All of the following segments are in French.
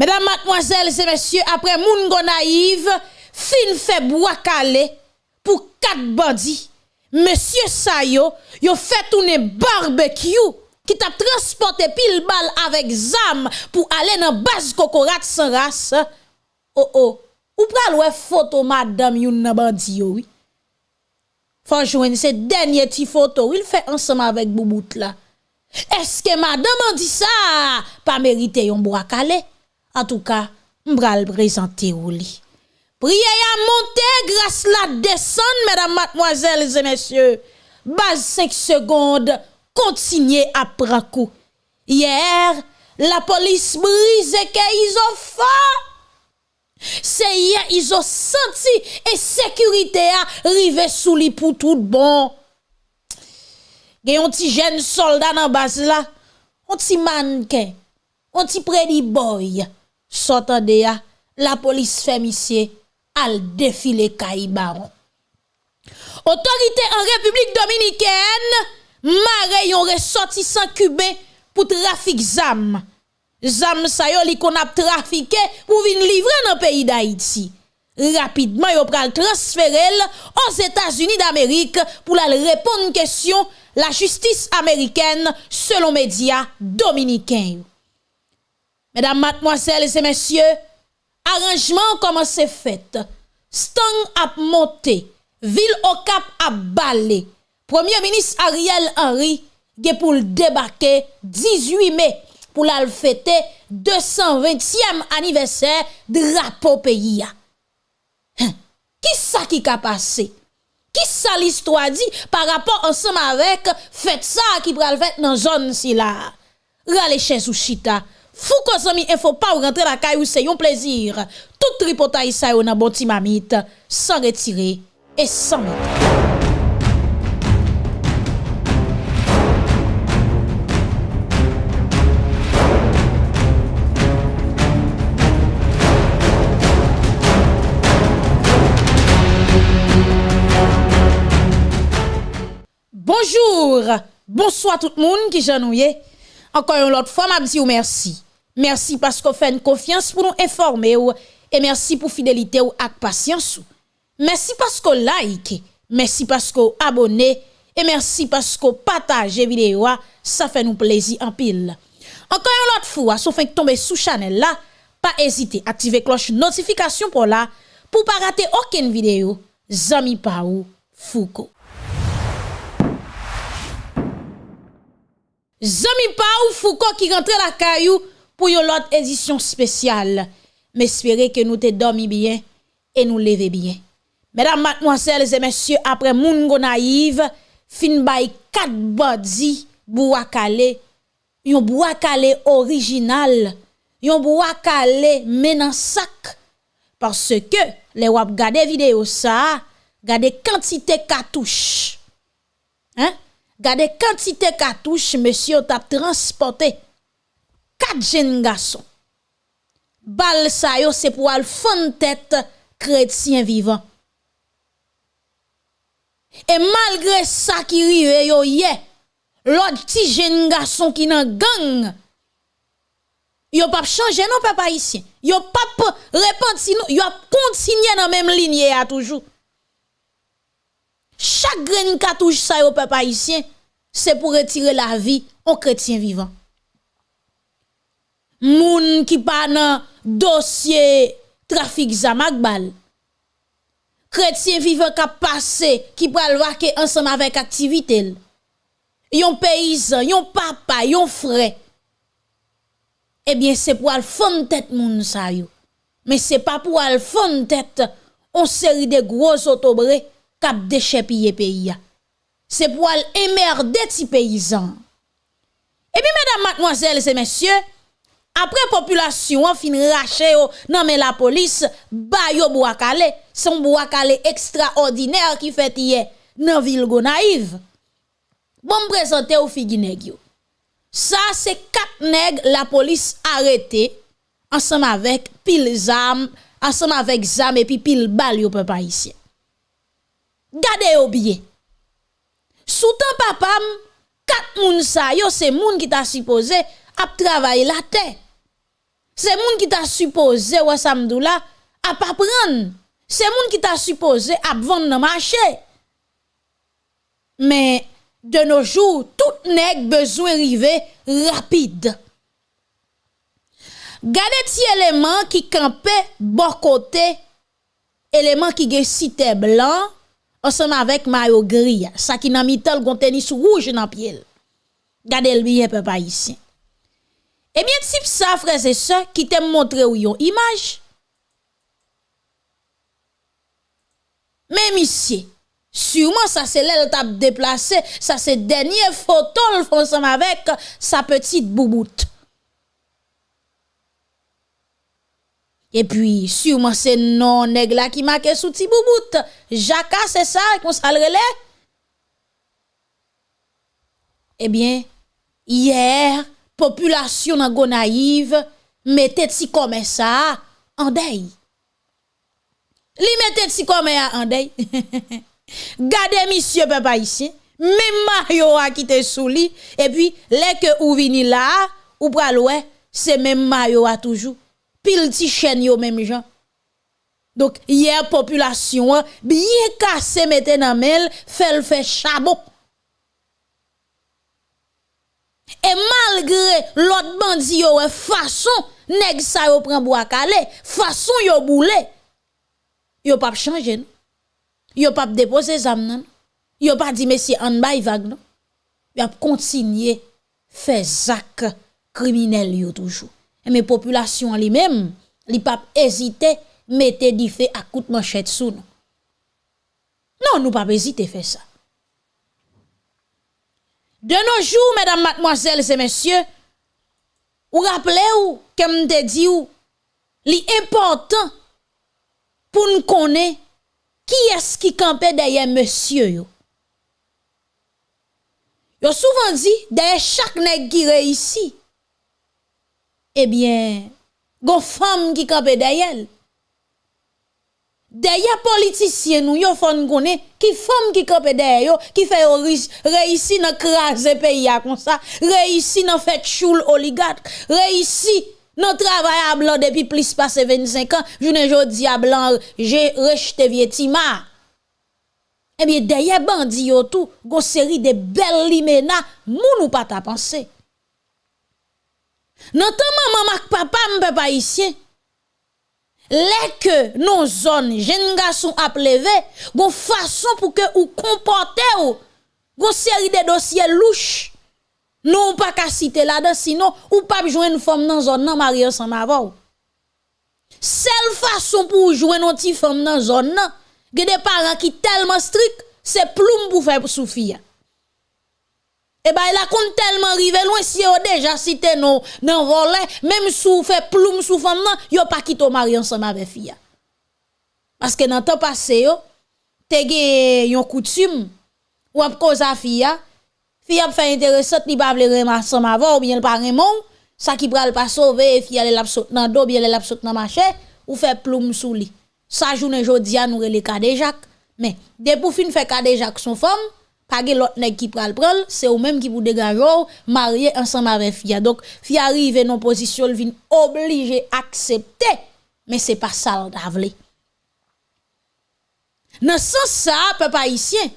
Mesdames, mademoiselles et messieurs, après moun naïve, fin fait calé pour quatre bandits. Monsieur Sayo, yo fait tourner barbecue qui t'a transporté pile balle avec zam pour aller dans base cocorat sans race. Oh oh, ou pral ouais photo madame yon nan bandi oui. Faut joindre ces derniers ti photo, il fait ensemble avec Boubout là. Est-ce que madame a dit ça? Pas mérité yon bois calé? En tout cas, m'bral présenter ou li. Prière à monter, grâce la descendre, mesdames, mademoiselles et messieurs. Base 5 secondes, continuez à prendre coup. Hier, la police brise que ils ont fait. C'est hier, ils ont senti et sécurité a rivé sous les pour tout bon. Gen yon ti jeune soldat dans base là, on ti mannequin, on ti predi boy, sotan de ya, la polis femisye al defile kayi baron. Otorite an Republik Dominikèn, mare yon resoti san kube pou trafik zam. Zam sayo li kon ap trafike pou vin livre nan peyi da iti. Rapidman yo pral transferel os Etats-Unis d'Amerik pou lal repon kesyon la justis Ameriken selon media Dominikèn yo. Mesdames, mademoiselles et messieurs, arrangement commence fait. Stang a monté, ville au cap a balé. Premier ministre Ariel Henry ge pour le débarquer 18 mai pour la fêter 220e anniversaire drapeau pays. Hein? Qui ça qui a passé? Qui ça l'histoire dit par rapport ensemble avec fête ça qui pral fête dans zone si là? Rale chez Souchita. Fou il ne faut pas rentrer la caille c'est un plaisir. Tout tripotaille ça yon bon mamite sans retirer et sans mettre. Bonjour, bonsoir tout le monde qui j'ennuie. Encore une autre fois, m'a dit merci. Merci parce qu'on fait une confiance pour nous informer et merci pour fidélité ou ak patience. Merci parce qu'on like, merci parce qu'on abonne et merci parce qu'on partage vidéo, ça fait nous plaisir en pile. Encore une autre fois, sauf que tomber sous channel là, pas hésiter, activer cloche notification pour là pour pas rater aucune vidéo. Zami Paou Foucault. Zami Paou Foucault qui rentre la caillou pou yon lot edisyon spesyal. Me espere ke nou te domi bien e nou leve bien. Medan matmwansèles e mèsyè apre moun go naiv, fin bay kat badi bouakale, yon bouakale orijinal, yon bouakale menan sak, parce ke le wap gade video sa, gade kantite katouche. Hein? Gade kantite katouche, mèsyè tap transporte, quatre jeunes garçons. Bal sa yo c'est pour al fond tête chrétien vivant. Et malgré ça qui rive yo yé, l'autre petit jeune garçon qui nan gang, yo pas changer non papa ici. Yo pas répondre sinon yo continuer dans même ligne à toujours. Chaque grain cartouche ça yo papa ici, c'est pour retirer la vie au chrétien vivant moun qui pas dans dossier trafic zamakbal. Chrétien vivant qui passé qui pral vaquer ensemble avec activité. Yon paysan, yon papa, yon frère. Eh bien c'est pour al fond tête moun sa yo. Mais c'est pas pour al fond tête on série de gros autobré k'ap déchets piller pays. C'est pour al emmerder ti paysan. Et puis mesdames, mademoiselles et messieurs, après population fin rache yo nan mais la police ba yo boakale son boakale extraordinaire qui fait hier dans ville Gonaïve bon présenter au yo. Ça c'est quatre nèg la police arrêté ensemble avec pile zam ensemble avec zam et puis pile bal yo peuple ici gardez yo bien sous temps papam quatre moun sa yo c'est moun qui t'a supposé à travailler la terre. c'est moun qui t'a supposé ouais samdou là à pas prendre c'est moun qui t'a supposé à vendre dans marché mais de nos jours tout nèg besoin river rapide. Gardez ti élément qui campait bon côté élément qui gen cité blanc ensemble avec maillot gris ça qui nan mital gon tennis rouge pied Gardez le bien peuple ici Eh Ebyen tip sa freze se ki te montre ou yon imaj. Men misye, sûrement sa se lèl tap deplase, sa se denye fotol fonsam avèk sa petit boubout. E pwi, sûrement se non neg la ki make sou ti boubout. Jaka se sa kon salrele. Ebyen, yèr, population dans Gonaïve mettait ti comme ça en deuil. Li mettait ti comme en deuil. Gardez monsieur papa ici, même Mario a quitté sous lit et puis les que ou vini là ou pral ouais, c'est même Mario a toujours pile ti chaîne yo même gens. Donc hier population bien cassé mette dans mel, fait le fait chabot. Et malgré l'autre bandi yo façon nèg sa yo prend bois calé, façon yo boule. Yo pas changer. Yo pas déposer zam nan. Yo pas dit monsieur en bay vague non? Yo a continuer faire zak criminel yo toujours. Et mais population li même, li mettre du fait à coup de manchette sous nous. Non, nous pas hésiter faire ça. De nos jours, mesdames, mademoiselles et messieurs, ou rappelez-vous, comme te dit l'important pour nous connaître qui est-ce qui campait derrière monsieur yo? Yo souvent dit, derrière chaque nègre qui réussit, eh bien, gon femme qui campait derrière. Deye politisyen nou yo fon konen ki fom ki kope deye yo, ki fe yo reisi nan kraze peyi ya kon sa, reisi nan fet choul oligat, reisi nan travay a blan depi plis pase 25 an, jounen jodi a blan rejte vie tima. Ebyen deye bandi yo tou, go seri de bel limena, moun ou pa ta panse. Nan tan maman mak papa mpe pa isye, leke nou zon jen nga sou ap leve, goun fason pou ke ou kompote ou, goun seri de dosye louche, nou ou pa ka site la de, sinon ou pa bi jwen nou fom nan zon nan marye san avon. Sel fason pou jwen nou ti fom nan zon nan, gede paran ki telman strik, se ploum pou fe pou sou fiyan. Eh ben, il a compte tellement rivé loin, si on déjà cité non, non volé, même sous fait ploum sous femme, non, yo pas quitté mari ensemble avec fille. Parce que dans temps passé, yo, te gen yon coutume, ou ap cause a fille, fille a fait intéressant, li pas vle remarquer avant ou bien le pas remon, ça qui pral pas sauver, fille elle l'a saute dans dos, bien elle l'a saute dans marché, ou fait ploum sous li. Ça journée jodi a nous le cas de Jacques, mais pour fin fait cas Jacques son femme, pas l'autre qui pral pral, c'est ou même qui pour dégager marier ensemble avec fille. Donc fille arrive dans position vient obligé accepter, mais c'est pas ça le Dans sens ça, peuple haïtien,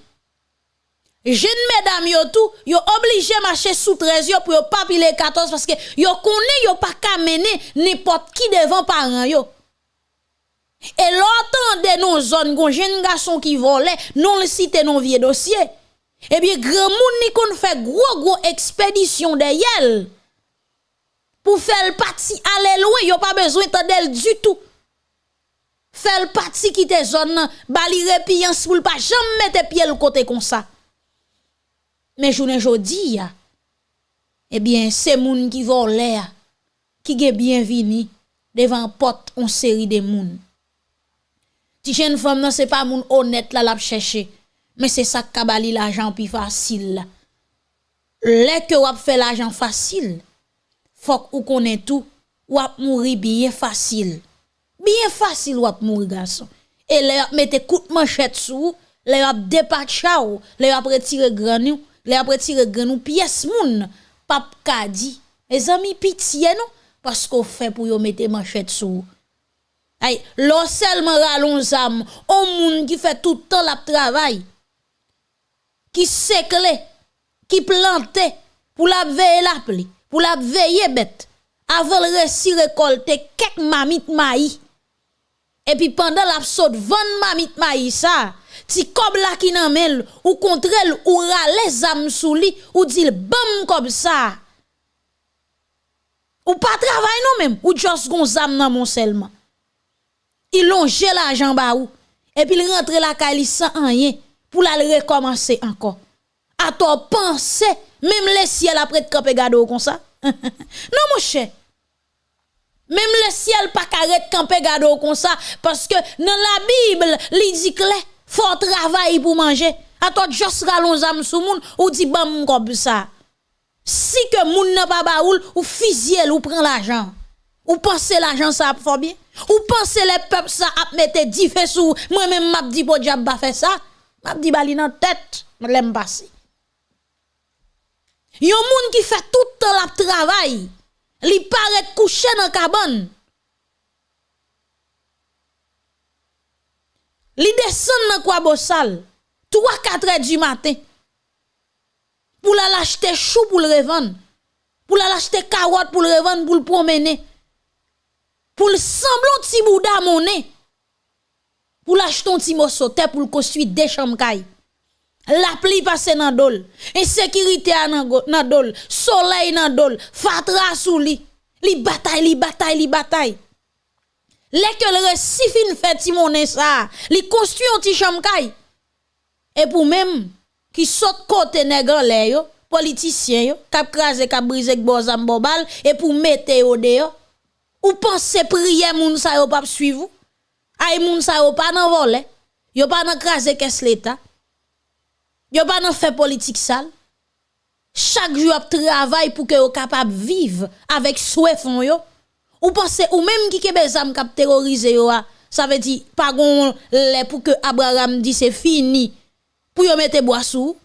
Jeune mesdames yo tout, yo obligé marcher sous 13 yo pour pas piler 14 parce que yo connaît yo pas mener n'importe qui devant parents yo. Et l'autant de nos zones gon jeune garçon qui volait, non le cité non vieux dossier. Eh bien grand moun ni kon fait gros gros expédition de yel. Pour faire parti aller loin, yo pas besoin d'elle du tout. Faire parti quitter zone bali repian pour pas jamais mettre pied le côté comme ça. Mais journée jodi eh bien, c'est moun qui vole qui est bienvenu devant porte en série de moun. Ti jeune femme non c'est pas moun honnête là la chercher, c'est ça qui bali l'argent plus facile. Les que ou fait l'argent facile, faut ou connaît tout, ou mourir bien facile. Bien facile ou mourir garçon. Et les mette coup de manchette sous, les a dépatché ou, les a retiré granou les après tirer grand pièce moun pap kadi mes amis pitié non parce qu'on fait pour yo mettre manchette sous. Ay, l'on seulement ralon zam, on moun qui fait tout le temps la travail, qui séclé, qui plante, pour la veiller la pli, pour la veiller bête, avant le récit récolter quelques mamites maïs. Et puis pendant la saute 20 mamit maïs ça, ti kob la qui nan mel, ou contre elle, ou rale zam sou li, ou dit bam comme ça. Ou pas travail non même, ou juste gon zam nan mon seulement. Il longe l'argent ba ou, et puis il rentre la kali sans rien, pour la recommencer encore. A toi penser, même les ciel après de camper gado comme ça. non mon cher. Même le ciel pas carré camper gado comme ça parce que dans la Bible, il dit que faut travailler pour manger. A toi juste ralon zam sou moun ou dit bam comme ça. Si que moun n'a pas baoul ou fisiel ou prend l'argent. Ou pensez l'argent ça fort bien? Ou pensez les peuples ça a mettre 10 feux sous moi même m'a dit pour diable pas faire ça. m'a dit bali nan tête, l'aime passer. Yon moun qui fait tout le temps la travail, li paraît couché dans cabane. Li descend dans quoi bossal 3 4 heures du matin. Pour la l'acheter chou pour le revendre. Pour la l'acheter carotte pour le revendre pour le promener. Pour le semblant petit bouda monnaie. Pour l'acheter un petit morceau pour le construire des chambres la pluie passe dans dol, insécurité dans dol, soleil dans dol, fatra sous li, li bataille, li bataille, li bataille. Les que le récit fin fait timoné ça, li construit un petit chambre Et pour même qui saute côté nègre lè yo, politicien yo, kap krasé kap brisé bozam bobal et pour mettre au dehors. Ou pensez prier moun sa yo pas suivre? Ay moun sa yo pas nan volé, yo pas nan krasé qu'est-ce l'état. Yo pas nan fait politique sale. Chaque jour travail pour que yo capable vivre avec souhait fond yo. Ou pensez ou même qui ke bezam kap terroriser yo ça veut dire pas gon les pour que Abraham dit c'est fini. Pour yo mettre bois sous.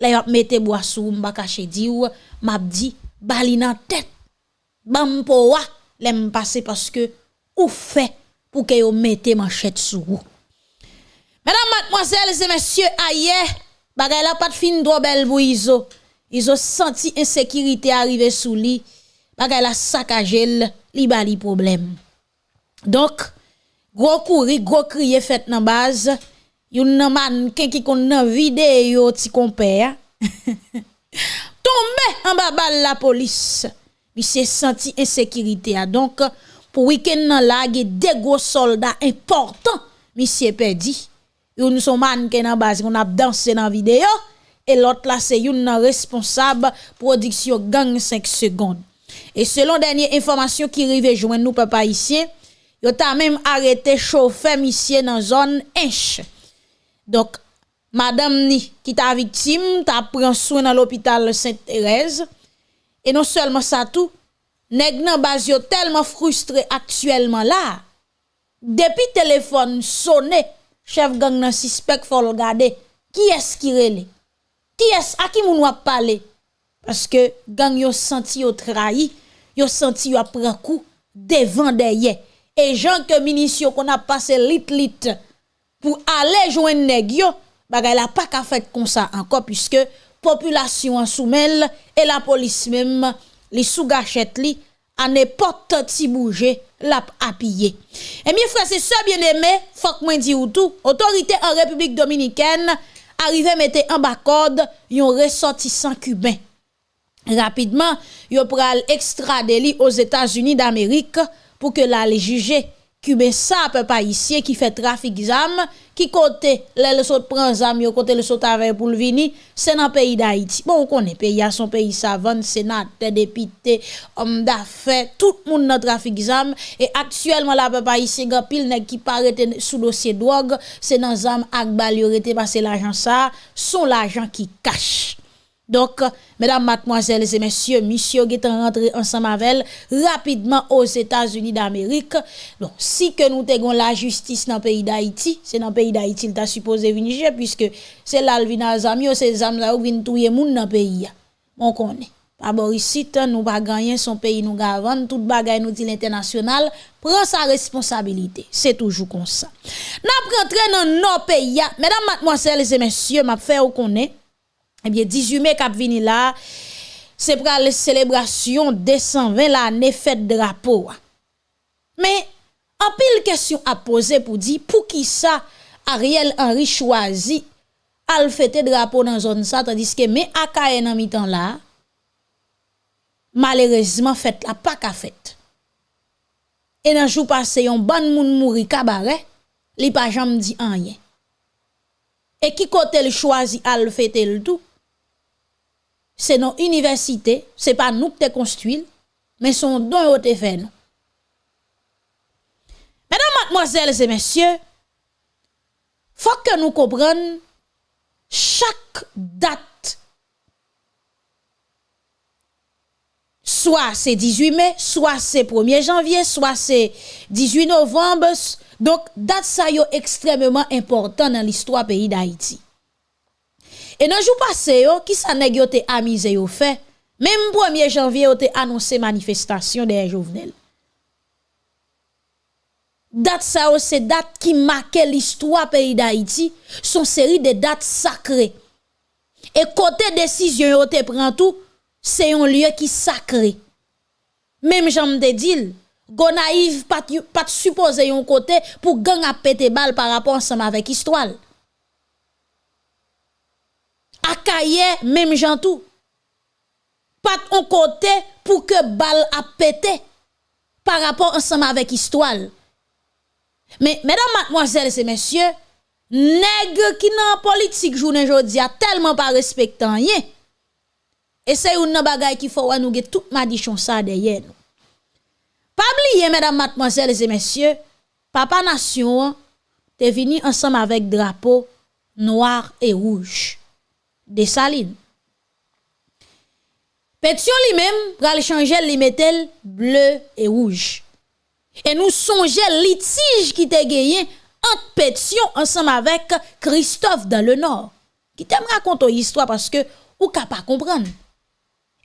Yo mettre bois m'ba di ou m'a dit bali nan tête. Bam po wa l'aime passer parce que ou fait pour que yo mette manchette sous. Mesdames, mademoiselles et messieurs, ailleurs bagay la pas fin trop belle pour Iso. Senti insécurité arriver sous lui. Bagay la saccagé li bali problème. Donc gros courri, gros crier fait dans base. Yon nan man qui kon nan vidéo ti compère. Tombe en bas la police. Il s'est senti insécurité donc pour week-end nan la des gros soldats importants monsieur perdu Yon son man qui nan base qu'on a dansé dans vidéo et l'autre là c'est yon responsable production gang 5 secondes. Et selon dernière information qui rive joindre nous papa ici, yo ta même arrêté chauffeur monsieur dans zone Inch. Donc madame ni qui ta victime ta pris soin dans l'hôpital Sainte-Thérèse et non seulement ça tout nèg nan base yo tellement frustré actuellement là depuis téléphone sonné chef gang nan suspect faut regarder qui est-ce qui qui est à qui moun wap parler parce que gang yo senti yo trahi yo senti yo prend coup devant derrière et gens que munitions qu'on a passé lit lit pour aller joindre nèg yo bagay la pas ka fait comme ça encore puisque population en soumel et la police même les sous gâchette li à n'importe qui bouger l'a appuyé. Et bien frère, c'est ça bien aimé, faut moi autorité en République dominicaine arrive mettre en bas code yon ressortissant cubain. Rapidement, yon pral extrader li aux États-Unis d'Amérique pour que la juger Kube sa pe pa isye ki fe trafik zam, ki kote le le sot pran zam yo, kote le sot avè pou l'vini, se nan peyi da iti. Bon, ou konen peyi a son peyi savan, senate, depite, om da fe, tout moun nan trafik zam, e aktuelman la pe pa isye gapil ne ki parete sou dosye drog, se nan zam ak bal yo rete pase l'ajan sa, son l'ajan ki kache. Donc, mesdames, mademoiselles et messieurs, monsieur qui est rentré ensemble avec rapidement aux États-Unis d'Amérique. Donc, si que nous avons la justice dans le pays d'Haïti, c'est dans le pays d'Haïti qu'il t'a supposé venir puisque c'est là le vin c'est les âmes là où viennent touyer moun dans le pays. On connaît. Pa borisit, nou ba ganyen son peyi nou gavan, tout bagay nou di l'internasyonal, pran sa responsabilite. Se toujou kon sa. Nap rentre nan nou peyi ya, medan matmwansel, lese mensyo, map fe ou konen, ebye, 18 me kap vini la, se pran le celebrasyon desan 20 la, ne fet drapo. Me, apil kesyon ap pose pou di, pou ki sa, Ariel Henry chwazi, al fete drapo nan zon sa, tandis ke me akaye nan mi tan la, malheureusement fait la pas qu'à fait. Et dans jour passé, yon ban moun mouri cabaret, li pas jamais dit rien. Et qui côté le choisi à le fêter le tout? C'est nos universités, c'est pas nous qui te construit, mais son don au te fait. Mesdames, mademoiselles et messieurs, faut que nous comprenions chaque date soit c'est 18 mai, soit c'est 1er janvier, soit c'est 18 novembre. Donc, date ça est extrêmement important dans l'histoire pays d'Haïti. Et dans le jour passé, qui ça nèg yo te amusé fait, même 1er janvier yo te annoncé manifestation des Jovenel. Date ça c'est date qui marquait l'histoire pays d'Haïti, son série de dates sacrées. Et côté décision yo te prend tout, c'est un lieu qui sacré. Même j'aime te dire, go naïve pas pas supposer un côté pour gang à péter balle par rapport ensemble avec histoire. Akaye même j'en tout. Pas un côté pour que balle a pété par rapport ensemble avec histoire. Mais mesdames, mademoiselles et messieurs, nègre qui dans politique journée jodi a tellement pas respectant et c'est une bagay qui faut nous get tout madichon ça derrière nous. Pas mesdames, mademoiselles et messieurs, papa nation est venu ensemble avec drapeau noir et rouge des salines. Pétion lui-même pral changer li metel bleu et rouge. Et nous songeons litige qui te gagné entre Pétion ensemble avec Christophe dans le Nord. Qui t'aime raconter histoire parce que ou pas comprendre.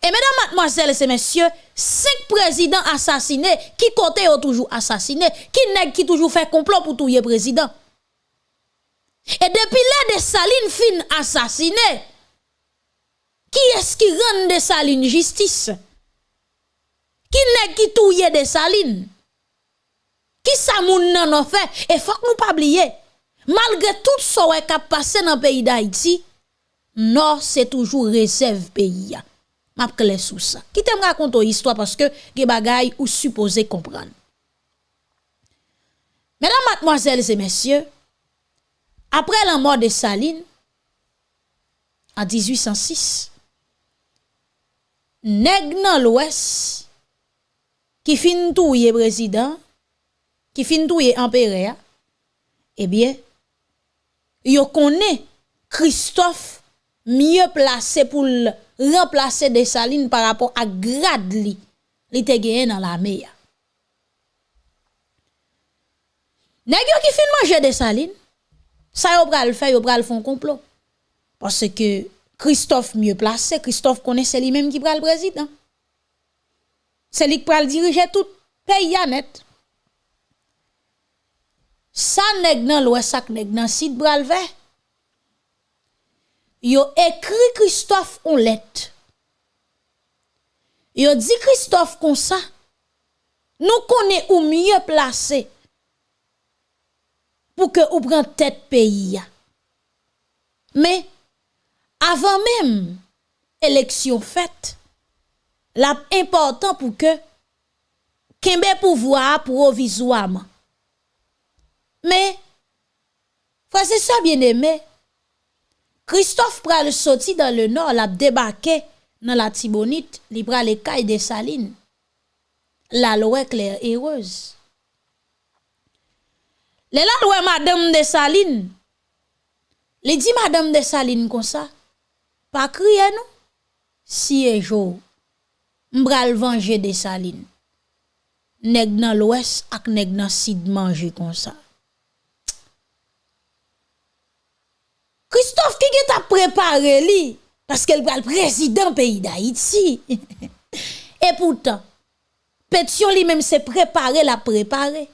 Et mesdames, mademoiselles et messieurs, cinq présidents assassinés, qui côté ont toujours assassiné, qui nèg qui toujours fait complot pour tout président. Et depuis là, des salines fin assassinées, Ki eski rende Saline justice? Ki neg ki touye de Saline? Ki sa moun nan an fe? E fok nou pa bliye. Malgre tout so wè kap pase nan peyi d'Haïti, nor se toujou resev peyi ya. Map kle sou sa. Ki te m rakonto histwa paske ge bagay ou suppose kompran. Mesdames, mademoiselles et messieurs, après la mort de Saline, en 1806, nèg nan l'ouest, qui fin touye président, qui fin touye empereur, eh bien, yo connaît Christophe mieux placé pour remplacer des salines par rapport à grade li, li te gagné dans la meya. Nèg qui fin manger des salines, ça yo pral faire, yo pral font complot. Parce que Christophe mieux placé, Christophe connaît c'est lui-même qui pral président. C'est lui qui pral diriger tout pays net. Ça nèg nan l'ouest, ça nèg nan sud faire yo écrit Christophe en lettre. Yo dit Christophe comme ça. Nous connaissons ou mieux placé pour que ou prend tête pays. Mais avan mèm eleksyon fèt, la important pou ke kembe pouvoa provizouaman. Me, fwase sa bien eme, Christophe pral soti dan le nor la debake nan la tibonit li pral e kay de salin. La loue kler erez. Le la loue madame de salin, li di madame de salin kon sa, pa kriye nou. Siye jo, mbral vange de salin. Neg nan lwes ak neg nan sid manje kon sa. Christophe ki get ap prepare li, paske l pral prezident peyi da iti. e poutan, petyon li menm se prepare la prepare.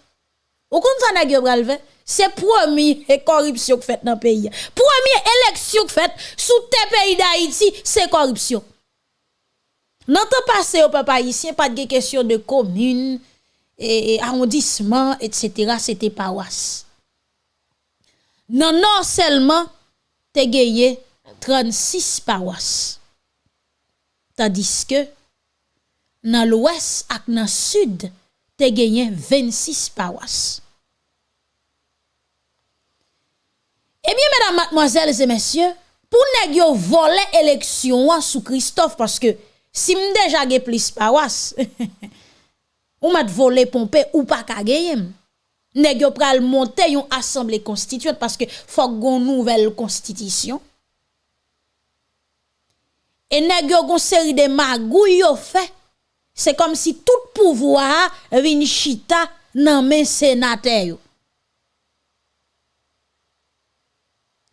Ou kon sa neg yo pral ven? C'est première corruption que fait dans le pays. Première élection que fait sous tes pays d'Haïti, c'est corruption. Dans le passé, au peuple haïtien, pas de question de commune, et, arrondissement, etc. C'était paroisse. Non, non seulement, te gagné 36 paroisses. Tandis que, dans l'ouest et dans le sud, te gagné 26 paroisses. Eh bien, mesdames, mademoiselles et messieurs, pour ne voler élection sous Christophe, parce que si m déjà plus paroisse, ou m'a volé pompe ou pas ka Nèg yo pral monter une assemblée constituante parce que faut une nouvelle constitution. Et nèg yo gon série de magouilles yo fait. C'est comme si tout pouvoir vin chita nan men sénateur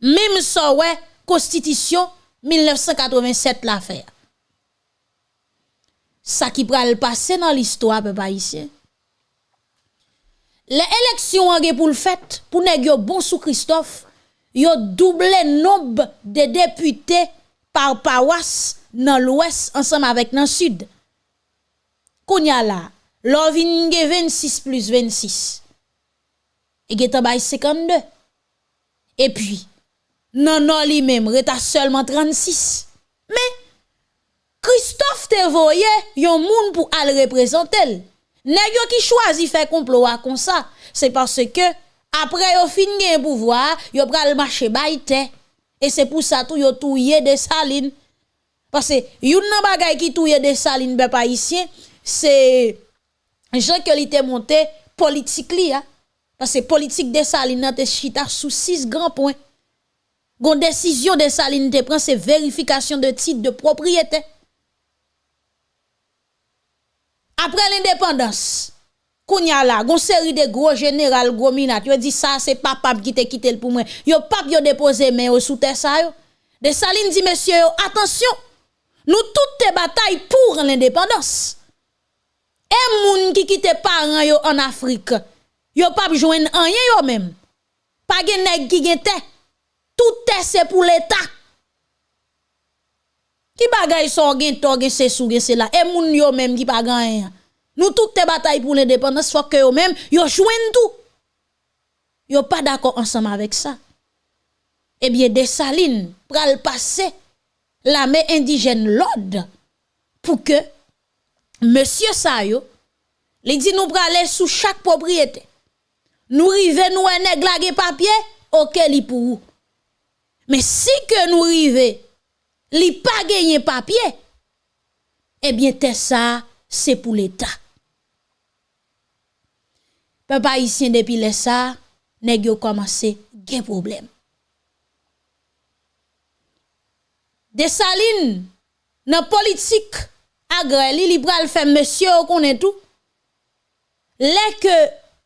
Même ça ouais constitution 1987 l'affaire ça qui pral passer dans l'histoire peuple haïtien. Les élections en pour le fait pour nèg bon sous Christophe, yo doublé nombre de députés par paroisse dans l'ouest ensemble avec dans sud. Kounya là, l'on 26 plus 26. Et getan bay 52. Et puis, non non li même reta seulement 36. Mais Christophe te voye yon moun pour al représenter. Nèg yo qui choisi faire complot comme ça, c'est parce que après yo fin gen pouvoir, yo pral marcher baïté et c'est pour ça tout yo touye de saline. Parce que yon nan bagay qui touye de saline be pas ici, c'est Jean que li te monté politique li hein. Parce que politique de saline nan te chita sous six grands points. Gon décision de saline te prend c'est vérification de titre de propriété. après l'indépendance, Kounya la, gon série de gros général, gros minat, yo dit ça, c'est papa qui te quitté pour moi. Yo pap yo déposé mais au sous terre ça yo. De Saline dit monsieur attention, nous toutes te batailles pour l'indépendance. Et moun qui quitte parents yo en Afrique, yo pas joindre rien yo même. Pas gen nèg qui gen Tout c'est pour l'état. Qui bagay son gen to gen se sou gen la. Et moun yo même qui pas. Nous toutes te batailles pour l'indépendance faut que yo même yo joignent tout. Yo pas d'accord ensemble avec ça. Eh bien Dessalines pral passer la main indigène l'ordre pour que monsieur sa yo li dit nous praler sous chaque propriété. Nous rive nous un nèg papier, OK li pour Men si ke nou rive, li pa genye papye, ebyen eh te sa, se pou l'Etat. Pe pa isyen depi le sa, neg yo komanse gen problem. Desaline, nan politik agre li, li pral fe monsye ou konen tou, le ke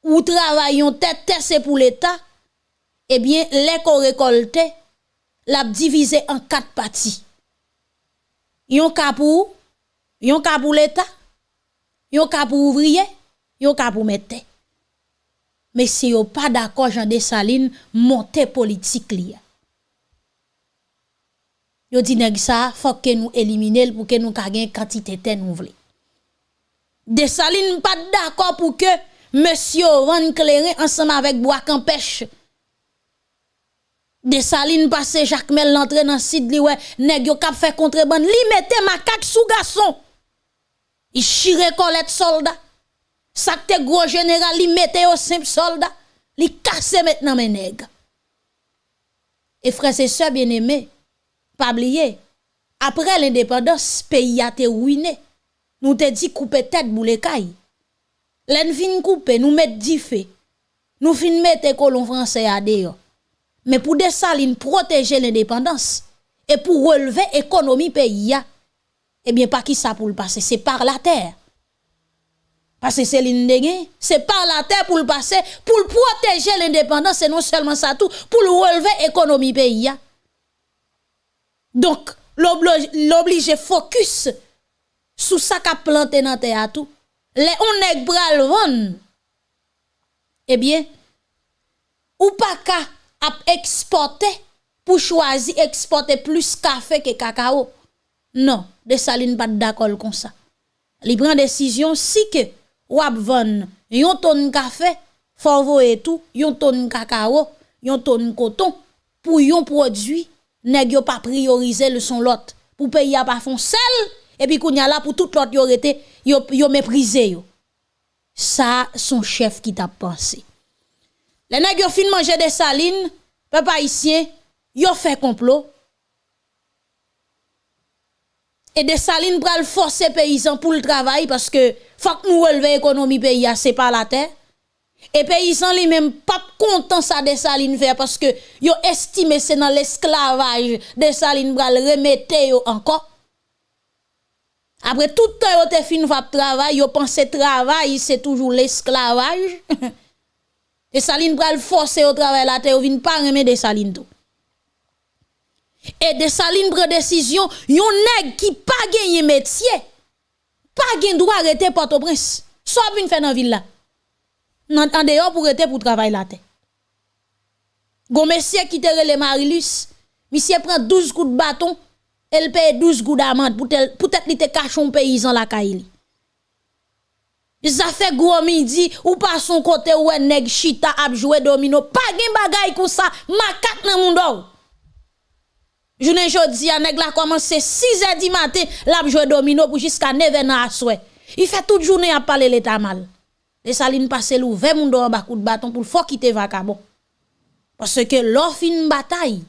ou travayon tete se pou l'Etat, ebyen eh le kon rekolte, l'a divisé en quatre parties. Yon ka pour yon ka l'état yon ka pour ouvrier yon ka pour mettre mais si yon pas d'accord Jean Dessalines monter politique li yo dit nèg faut que nous éliminer pour que nous ka gain quantité terre nous vle Dessalines pas d'accord pour que monsieur Van Cléré ensemble avec Bois Campèche de saline passé Jacques Mel l'entrée dans site li ouais nèg yo fait contrebande. Li mette macaque sous garçon. Il chire colette soldat. Ça te gros général li mette au simple soldat. Li casse maintenant mes nèg. Et frères et sœurs bien-aimés pas oublier. Après l'indépendance pays a été ruiné. Nous te dit couper tête boule caille. L'en couper nous mettre dix nous fin mettre colon français à dehors mais pour Dessalines protéger l'indépendance et pour relever l'économie pays, eh bien, pas qui ça pour le passer, c'est par la terre. Parce que c'est c'est par la terre pour le passer, pour protéger l'indépendance, c'est non seulement ça tout, pour relever l'économie pays. Donc, l'oblige focus sous ça qu'a planté dans terre tout. Les on bral. Eh bien, ou pas qu'à exporter pour choisir exporter plus café que cacao. Non, de saline pas d'accord comme ça. Il prend décision si que ou ap vendre yon tonne café, faut et tout, yon tonne cacao, yon tonne coton pour yon produit nèg yo pas prioriser le son lot pour payer a pas fond sel et puis kounya là pour tout l'autre yo été yo yo méprisé yo ça son chef qui t'a pensé les nèg yo fin manger des salines peuple haïtien yo fait complot et des salines pral forcer paysans pour le travail parce que faut que nous relever l'économie pays c'est pas la terre et paysans li même pas content ça des salines parce que yo estimé c'est dans l'esclavage des salines bral remettre encore. Après tout temps yo te fin va travail, yo pense travail c'est toujours l'esclavage. des salines bral forcer au travail la terre vinn pas remettre des salines tout. Et des salines prend décision, yon nèg qui pas gagné métier, pas gagné droit arrêter Port-au-Prince. Soit vinn faire dans ville là en dehors pour être pour travailler la terre. Gon monsieur qui te relé Marilus, monsieur prend 12 coups de bâton, elle paye 12 coups d'amende pour peut-être li te cache un paysan la kaili. Ça fait gros midi ou pas son côté ou nèg chita ap jouer domino, pas gen bagay comme ça, makat nan monde. Journée jodi a nèg la commencé 6h du matin, l'a jouer domino pour jusqu'à 9h à soir. Il fait toute journée à parler l'état mal. Les salines passent l'ou, 20 moun en bas de bâton pour faut quitter vacabon. Parce que l'offre une bataille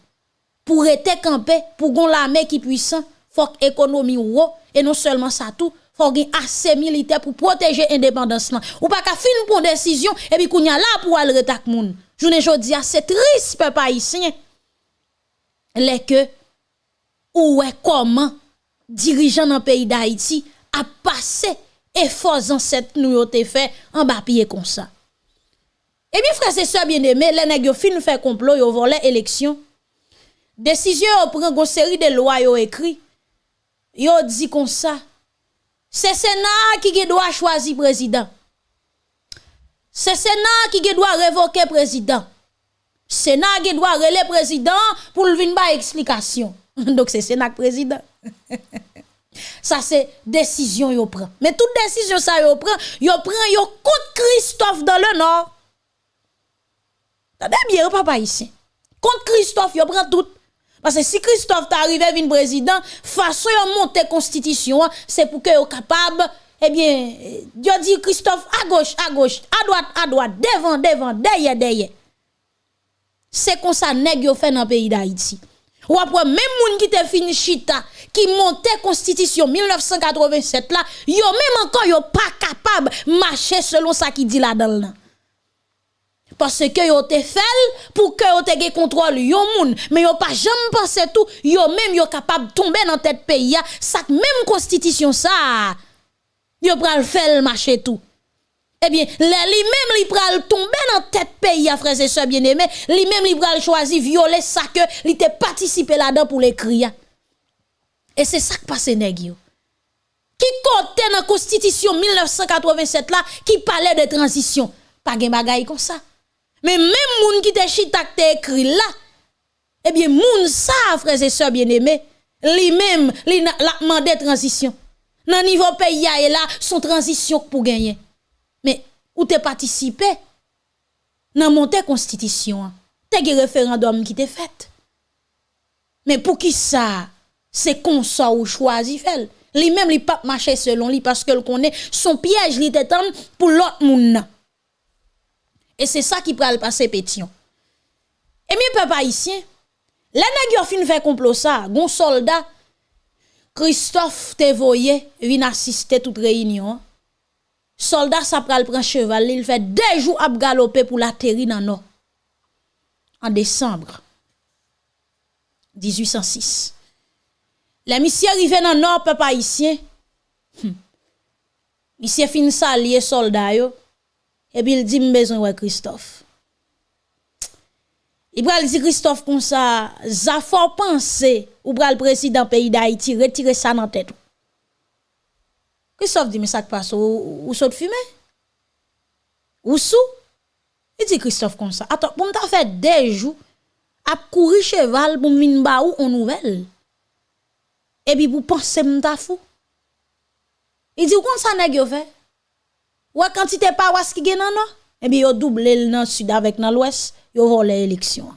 pour être campé, pour gon l'armée qui puissant, faut économie ou et non seulement ça tout, assez militaire pour protéger l'indépendance Ou pas qu'à fin pour décision et puis kounya là pour aller retak moun. Journée jodi a c'est triste peuple haïtien. Les que ou est comment dirigeant dans le pays d'Haïti a passé et faux ancêtres nous ont fait en bas pied comme ça. Et bien frère c'est ça bien aimé, les nèg fin fait complot yo volé élection. Décision prend une série de lois yo écrit. Yo dit comme ça. C'est Sénat qui doit choisir président. C'est Sénat qui doit révoquer président. Sénat qui doit relayer président pour le venir explication. Donc c'est Sénat président. Ça c'est décision yo prend. Mais toute décision ça yo prend, yo prend contre Christophe dans le nord. T'as bien papa ici. Contre Christophe yo prend tout. Parce que si Christophe t'arrive vin président, façon yo monter constitution, c'est pour que yo capable eh bien, yo dit Christophe à gauche, à gauche, à droite, à droite, devant, devant, derrière, derrière. C'est comme ça nèg yo fait dans le pays d'Haïti. Ou après même moun qui te fini chita qui montait constitution 1987 là, yo même encore yo pas capable marcher selon ça qui dit là-dedans. Parce que yo te fait pour que yo te contrôle yo moun, mais yo pas jamais pensé tout, yo même yo capable tomber dans tête pays ça même constitution ça. Yo pral faire marcher tout. Eh bien, lui même li pral tomber dans tête pays à frères et sœurs bien-aimés, lui même li pral choisir violer ça que li te là-dedans pour l'écrire. Et c'est ça qui passe nèg Qui côté dans constitution 1987 là qui parlait de transition, pas gen bagay comme ça. Mais même moun qui te chita te écrit là, eh bien moun frères et sœurs bien-aimés, lui même li la demandé transition. Dans niveau pays et là son transition pour gagner. Mais ou te participé? Dans montée constitution, te un référendum qui te fait. Mais pour qui ça? C'est comme ça ou choisi fait. Li même li pas marcher selon lui parce que le connaît son piège li t'étend pour l'autre monde. E se sa ki pral pase petyon. E mi pe pa isyen, la nag yo fin fe komplo sa, gon solda, Christophe te voye, vin asiste tout reynyon. Solda sa pral pran cheval, il fe dejou ap galope pou la teri nan nou. An desembre, 1806. Le misye rive nan nou pe pa isyen, hm. misye fin sa liye solda yo, Et puis il dit besoin de Christophe. Il dit Christophe comme ça, ça faut penser ou pral président pays d'Haïti retirer ça dans tête. Christophe dit mais ça passe ou, ou saute Ou sous? Il dit Christophe comme ça. Attends, pour m'ta fait des jours à courir cheval pour m'in ba ou en nouvelle. Et puis pour penser m'ta fou. Il dit comment ça nèg yo fait? Ou quantité paroisse qui gen nan non? Et bien yo doublé dans sud avec dans l'ouest yo volé l'élection.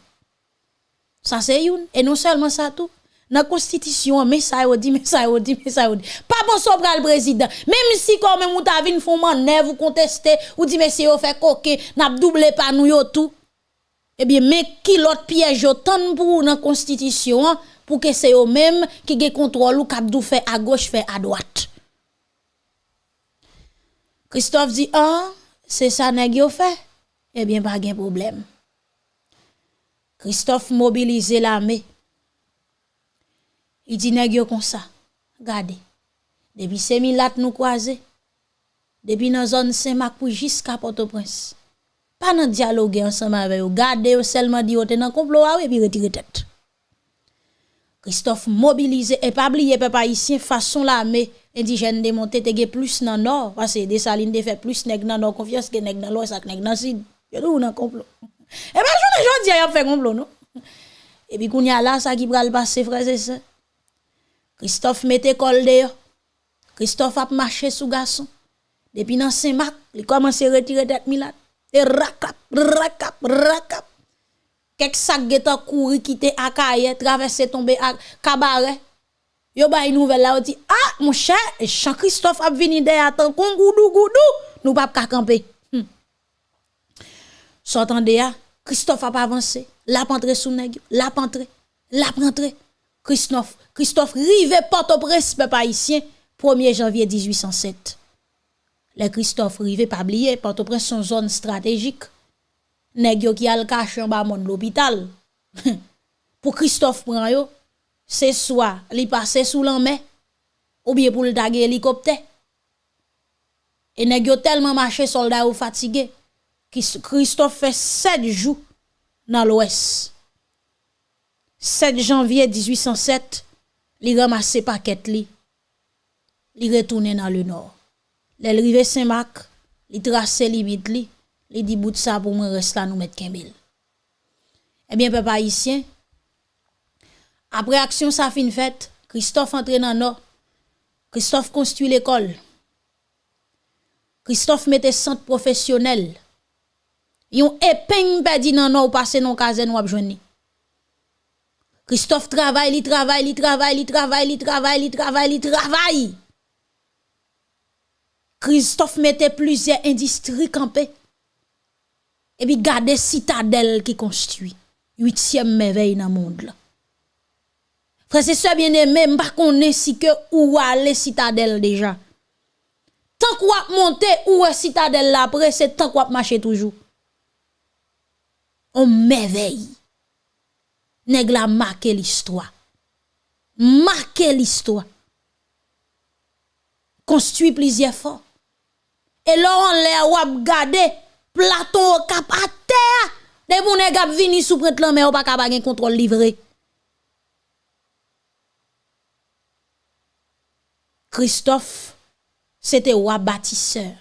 Ça c'est une. Et non seulement ça tout. Dans la constitution mais ça yo dit mais ça yo dit mais ça yo dit. Pas bon so le président. Même si quand même ou ta vinn font manœuvre ou contester ou dit monsieur yo fait coquin n'a doublé pas nous yo tout. Eh bien mais qui l'autre piège yo tant pour dans constitution pour que c'est eux même qui gen contrôle ou cap fait à gauche fait à droite Christophe di, ah, se sa neg yo fe, ebyen eh pa gen problem. Christophe mobilize la me. I di neg yo kon sa, gade, debi se mi lat nou kwaze, debi nan zon se mak pou jiska Port-au-Prince. Pa nan diyalogue ansama ve yo, gade yo selman di yo te nan komplo awe pi retire tete. Christophe mobilize e pabliye pe pa isyen fason la me indijen de monte te ge plus nan nor. Pase de salin de fe plus neg nan nor konfians ke neg nan lor sak neg nan sid. Yadou nan komplo. E pa jounen joun di a yap fe komplo nou. E bi koun ya la sa ki pral basse freze se. Christophe mette kol de yo. Christophe ap mache sou gason. Depi nan Saint-Marc, li komanse retire tet milat. E rakap, rakap, rakap. Quelques sacs de couru quitter Akaye, traverser tomber à cabaret. Yo une nouvelle là, dit, ah, mon cher, Jean Christophe a venu derrière, tant goudou goudou, nous pas camper. Hmm. S'entendez, Christophe a pas avancé. La pentré sous nèg, la pentré, la pentré. Christophe, Christophe rive Port-au-Prince, peuple haïtien, 1er janvier 1807. Les Christophe rive pas oublier Port-au-Prince son zone stratégique. Nèg yo qui al bas de l'hôpital. pour Christophe prend yo, c'est soit li passer sous l'en ou bien pour le taguer hélicoptère. Et nèg yo tellement marché soldat ou fatigué Christophe fait sept jours dans l'ouest. 7 janvier 1807, il ramasse paquet li. Il retourne dans le nord. L'arrivée Saint-Marc, il trace limite li. Il dit bout ça pour moi rester là nous mettre Kembel. Eh bien papa haïtien, après action ça fin faite, Christophe entre dans nord. Christophe construit l'école. Christophe mette centre professionnel yon épingle perdu nan non passé non casen ou jouni. Christophe travaille, il travaille, il travaille, il travaille, il travaille, il travaille, il travaille. Christophe mettait plusieurs industries campées. Et puis garde citadelle qui construit. Huitième merveille dans le monde. Frère, c'est ça bien aimé, m'pa connaît si que où aller citadelle déjà. Tant qu'on monter où est citadelle là après, c'est tant qu'on marcher toujours on merveille. Nèg la marqué l'histoire. Marqué l'histoire. Construit plusieurs fois. Et là on l'a ou Platon au cap à terre. Des moun nèg vini sous prête la mais ou pas capable contrôle livré. Christophe c'était roi bâtisseur.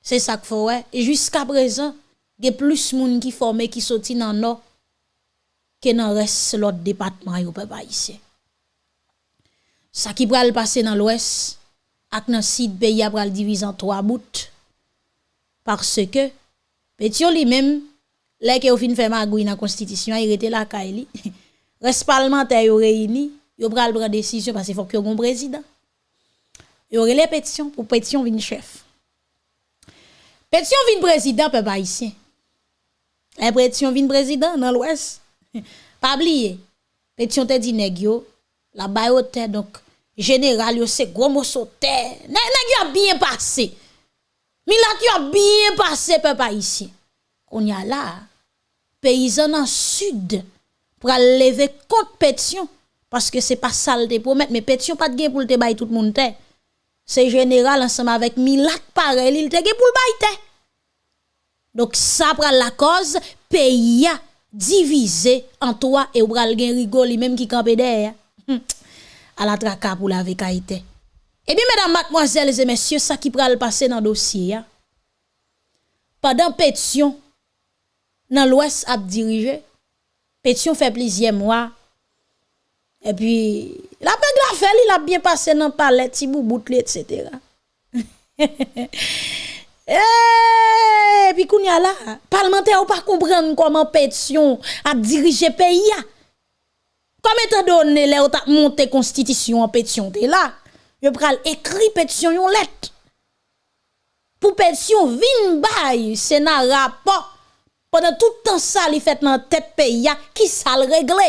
C'est ça qu'il faut. Et jusqu'à présent, il y a plus de monde qui formé qui sorti dans le nord que dans le reste de l'autre département yo peuple haïtien. Ça qui pral passer dans l'ouest ak dans sud pays a pral diviser en trois bouts parce que Pétion lui-même là que fin fait magouille dans constitution il était là kaili reste parlementaire réuni yo pral prendre décision parce qu'il faut que un président. Yo relé pétition pour pétition vin chef. Pétition vin président peuple haïtien. Impression vin président dans l'ouest. Pas oublier. Pétion te dit nèg yo, la bayote donc général yo c'est gros morceau terre. Nèg yo a bien passé. Milat yo a bien passé peuple ici. On y a là paysan dans sud pour lever contre pétion parce que c'est pas saleté pour mettre mais pétion pas de gain pour te bailler tout le monde. C'est général ensemble avec Milat pareil, il te gain pour le bailler donc ça prend la cause pays divisé en toi et ou pral gen rigole même qui campé derrière. Hum. À la traka pour la vécaïté. Eh bien, mesdames, mademoiselles et messieurs, ça qui pral passer dans le dossier, pendant pétition, dans l'Ouest a dirigé, pétition fait plusieurs mois, Et puis, la la fait, il a bien passé dans le palais, tibou boutle, etc. et eh, puis, kounya là, parlementaire ou pas comprendre comment pétition a dirigé pays. Comme étant donné, là, a monté constitution en pétition, là. yo pral ekri petisyon yon let. Pou petisyon vin bay, se nan rapor, pwede toutan sa li fet nan tet pe ya, ki sa l regle.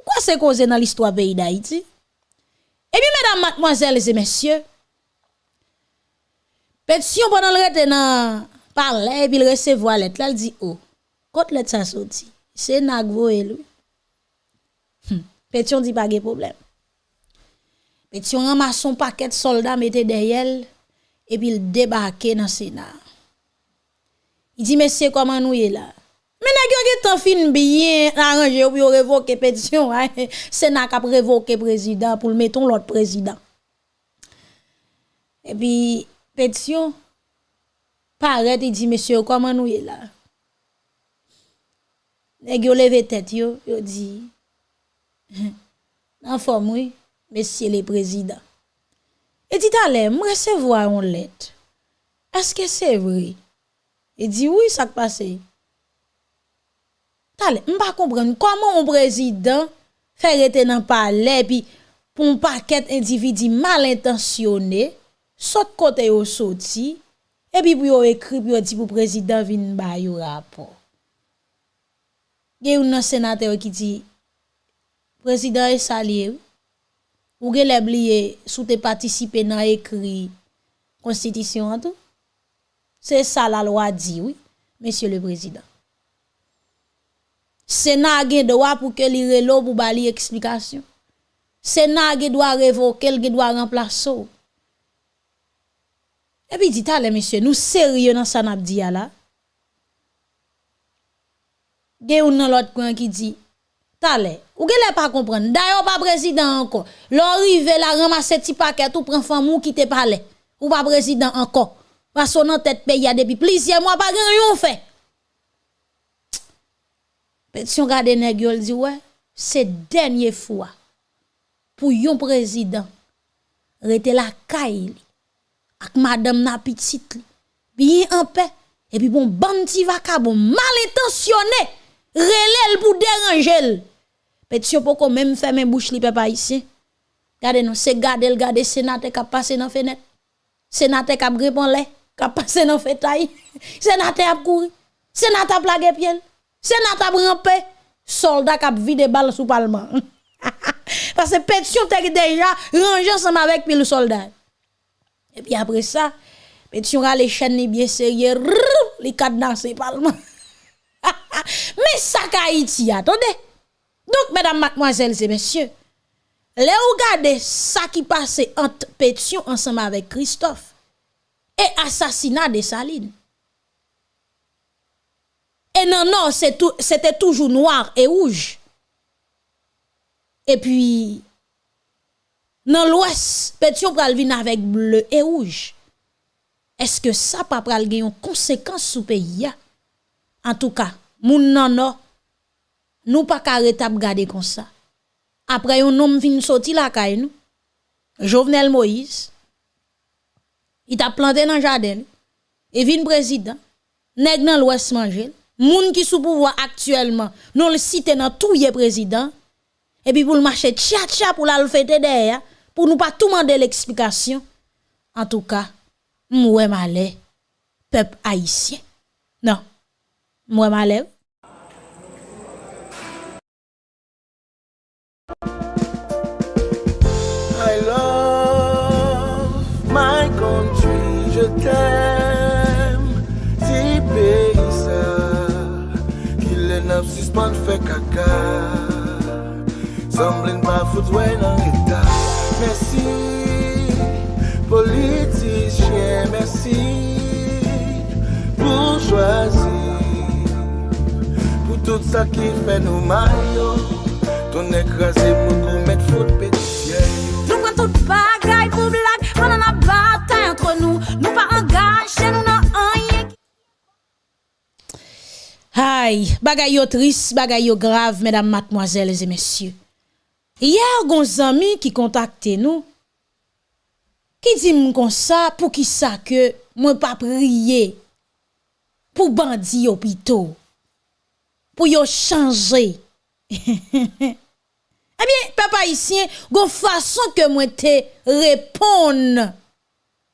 Kwa se koze nan listwa peyi da iti? Ebi, mèdam, matmoazèl, zè mèsyè, petisyon pwede l rete nan parle, ebi l resevo a let, la l di, oh, kote let sa soti, se nan gvo elou. Hm, petisyon di pa ge probleme. Peti yon ramason paket soldat mette deyel, epi il debake nan Senat. Il di, mesye, koman nou ye la? Men a gyo ge tan fin biye aranje ou yo revoke petisyon, Senat kap revoke prezident pou l meton lot prezident. Epi petisyon, paret, il di, mesye, koman nou ye la? Nè gyo leve tet yo, yo di, nan fom wè, mesye le prezident. E dit ale, mwen se vwa yon let. Eske se vwe? E di, oui, sak pase. Tale, mpa kompren, koman yon prezident fè rete nan pale, pi pou mpaket individi mal intensyonè, sot kote yo soti, e pi pou yo ekri, pi yo di pou prezident vin ba yo rapor. Gen yon nan senatè yo ki di, prezident e salye ou, Ou gen leb liye sou te participer nan écrit constitution an tout c'est ça la loi dit oui, Monsieur le Président. Sénat gen droit pour que li relo pour bali explication. Sénat gen doit révoquer, gen doit remplacer. Et puis dit allez monsieur, nous sérieux dans ça n'a dit là. Gen ou nan l'autre coin qui dit, "Tale, ou gen pas comprendre. D'ailleurs pas président encore. L'arrivé la ramasser ti paquet tout prend femme qui te parler. Ou pas président encore. Parce qu'on tête pays depuis plusieurs mois pas grand fait. Pétion gade nèg yo dit ouais, c'est dernière fois pour yon président rete la caille ak madame na petite bien en paix et puis bon bandi vacabon mal intentionné relèl pour déranger Pétion poko même fermer bouche li papa ici Gade non, c'est gade le gade sénateur qui passé dans fenêtre. Sénateur qui répond lè, qui passé dans fetaille. Sénateur a couru. Sénateur plagué pied. Sénat a rampé, soldat qui a vidé balle sous parlement. Parce que pétition était déjà rangé ensemble avec le soldat. Et puis après ça, pétition a les chaînes bien sérieux, les cadenassés parlement. Mais ça Haïti, attendez. Donc, mesdames, mademoiselles et messieurs, les regardez ça qui passait entre pétition ensemble avec Christophe et assassinat de Saline. Et non, non, c'était toujours noir et rouge. Et puis, dans l'ouest, pétion pral avec bleu et rouge. Est-ce que ça pas pral une conséquence sous pays En tout cas, moun nan non, nous pas carré tap garder comme ça. Après un homme vin sorti la kay nous. Jovenel Moïse. Il t'a planté dans jardin. Et vin président. Nèg nan l'ouest manger moun qui sous pouvoir actuellement, nous le citer dans tout les président, et puis pour le marcher tcha tcha pour la fêter derrière, pour nous pas tout demander l'explication. En tout cas, moi malé, peuple haïtien. Non, moi malé. Tumbling barefoot when I hit that Mercy Politicien Mercy Bourgeoisie. Pou tout sa ki fè nou mayo Ton ekrasè pou kou met fout petitye Nou pren tout bagay pou blag Pan an a batay entre nou Nou pa angache nou nan anye Ay, bagay yo tris, bagay yo grav Mesdames, mademoiselles et messieurs. Yer gon zami ki kontakte nou, ki di m kon sa pou ki sa ke mwen pa priye pou bandi yo pito, pou yo chanje. Ebyen, papa isyen, gon fason ke mwen te repon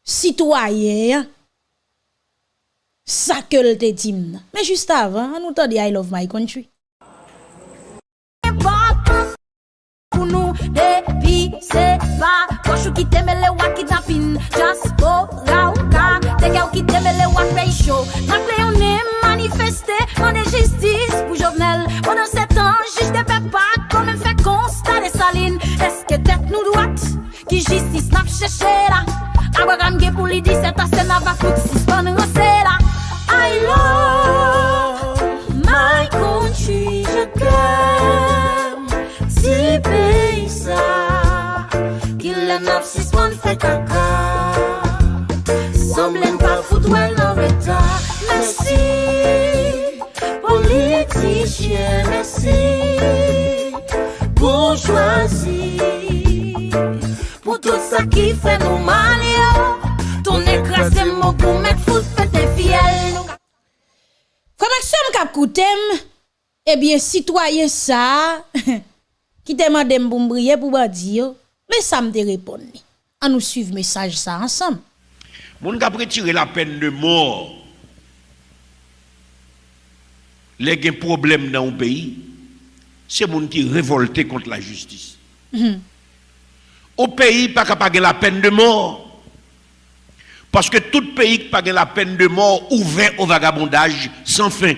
sitwaye, sa ke l te dim nan. Men just avan, an nou tan di I love my country. pou nou. Depi se pa Koshou ki temele wak kidnapin Just go rauka Teke ou ki temele wak pey show. Nak leone manifeste Mande justice pou jovenel. Mande setan jij de pe pak Komen fe konsta de salin Eske tet nou dwat Ki justice nap cheshe la? Abagam ge pou li di Seta sena va kout si span Maxime kap koutem, eh bien, citoyen ça, qui te mande pour me briller pour bandi yo, mais ça me te répond. On nous suivre message ça ensemble. Moun ka retirer la peine de mort. Les gen problème dans un pays, c'est moun qui révolté contre la justice. Au pays, pas capable la peine de mort. Parce que tout pays qui pas la peine de mort ouvert au vagabondage sans fin.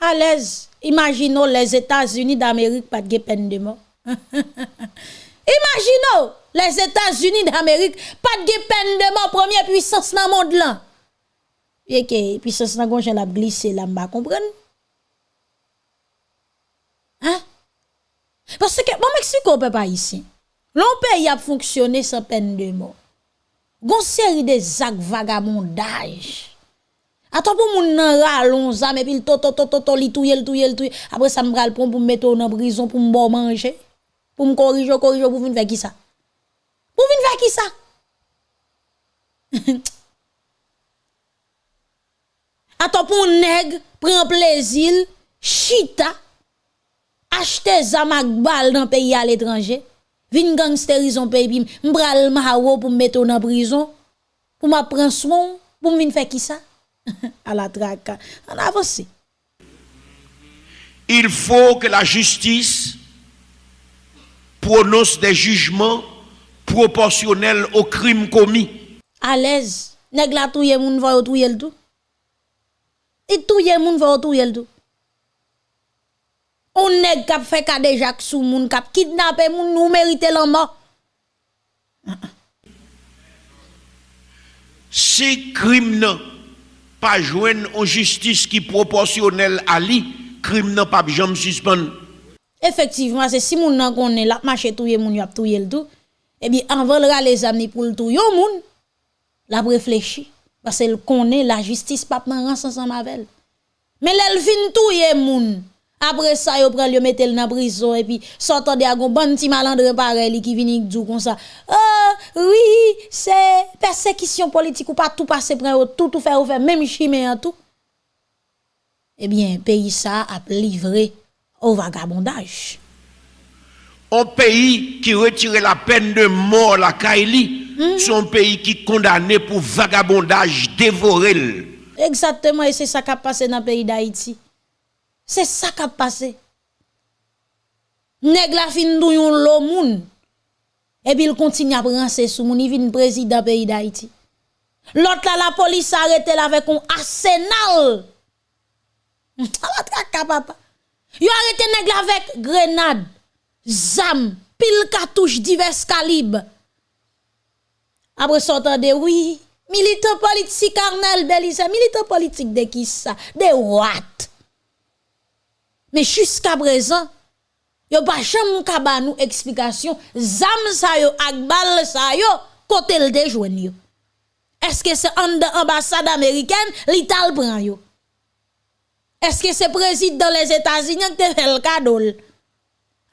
À l'aise, imaginons les États-Unis d'Amérique pas de peine de mort. imaginons les États-Unis d'Amérique pas de peine de mort, première puissance dans le monde là. Et que puissance dans le la glissé là, m'ba comprendre. Hein? Parce que, bon, Mexique, on peut pas ici. L'on pays a fonctionné sans peine de mort. Gon série de actes vagabondage. Attends pour moun nan ralon zam et puis to to to to to li touye touye touye. Après ça me ral pour pour me mettre en prison pour me manger. Pour me corriger corriger pour venir faire qui ça? Pour venir faire qui ça? Attends pour nèg prend plaisir chita acheter zamak bal dans pays à l'étranger. Vin gangsterizon pays puis m'bral mawo pour me mettre en prison pour m'a prendre soin pour me faire qui ça? à la traque. On avance. Il faut que la justice prononce des jugements proportionnels au crime commis. À l'aise. Nèg la touye moun va touye le tout. Et touye moun va touye le tout. On nèg k'ap fait ka déjà sou moun k'ap kidnapper moun nou mérite la mort. Si crime nan pas joindre en justice qui proportionnelle à lui, crime nan pas jamais suspendre. Effectivement, c'est si moun nan konne la marché touye moun yap touye le tout. Eh bien, avant le les amis pour le touye moun, la réfléchi parce qu'elle connaît la justice pas ran ensemble avec Mais l'elle vin touye moun. Après ça, yo pral yo mettel nan prison et puis sortant de agon bon ti malandre pareil qui vini dou comme ça. Ah oui, c'est persécution politique ou pas tout passer près tout tout faire ou faire même chimé en tout. Eh bien, pays ça a livré au vagabondage. Un pays qui retire la peine de mort la Kaili, c'est un pays qui condamné pour vagabondage dévoré. Exactement, et c'est ça qui a passé dans le pays d'Haïti. C'est ça qui a passé. Nèg la fin dou yon lo moun. Et puis il continue à prendre sous moun, il vient président pays d'Haïti. L'autre là, la police arrête là avec un arsenal. La traka papa. Yo nèg la avec grenade, zam, pile cartouche divers calibres. Après sortant de oui, militant politique Arnel Belize, militant politique de qui ça? De what? Mais jusqu'à présent, yo pas jamais ka ba nous explication zam sa yo ak bal sa yo côté le déjouen yo. Est-ce que c'est en ambassade américaine l'Ital prend yo? Est-ce que c'est président des États-Unis qui te fait le cadeau?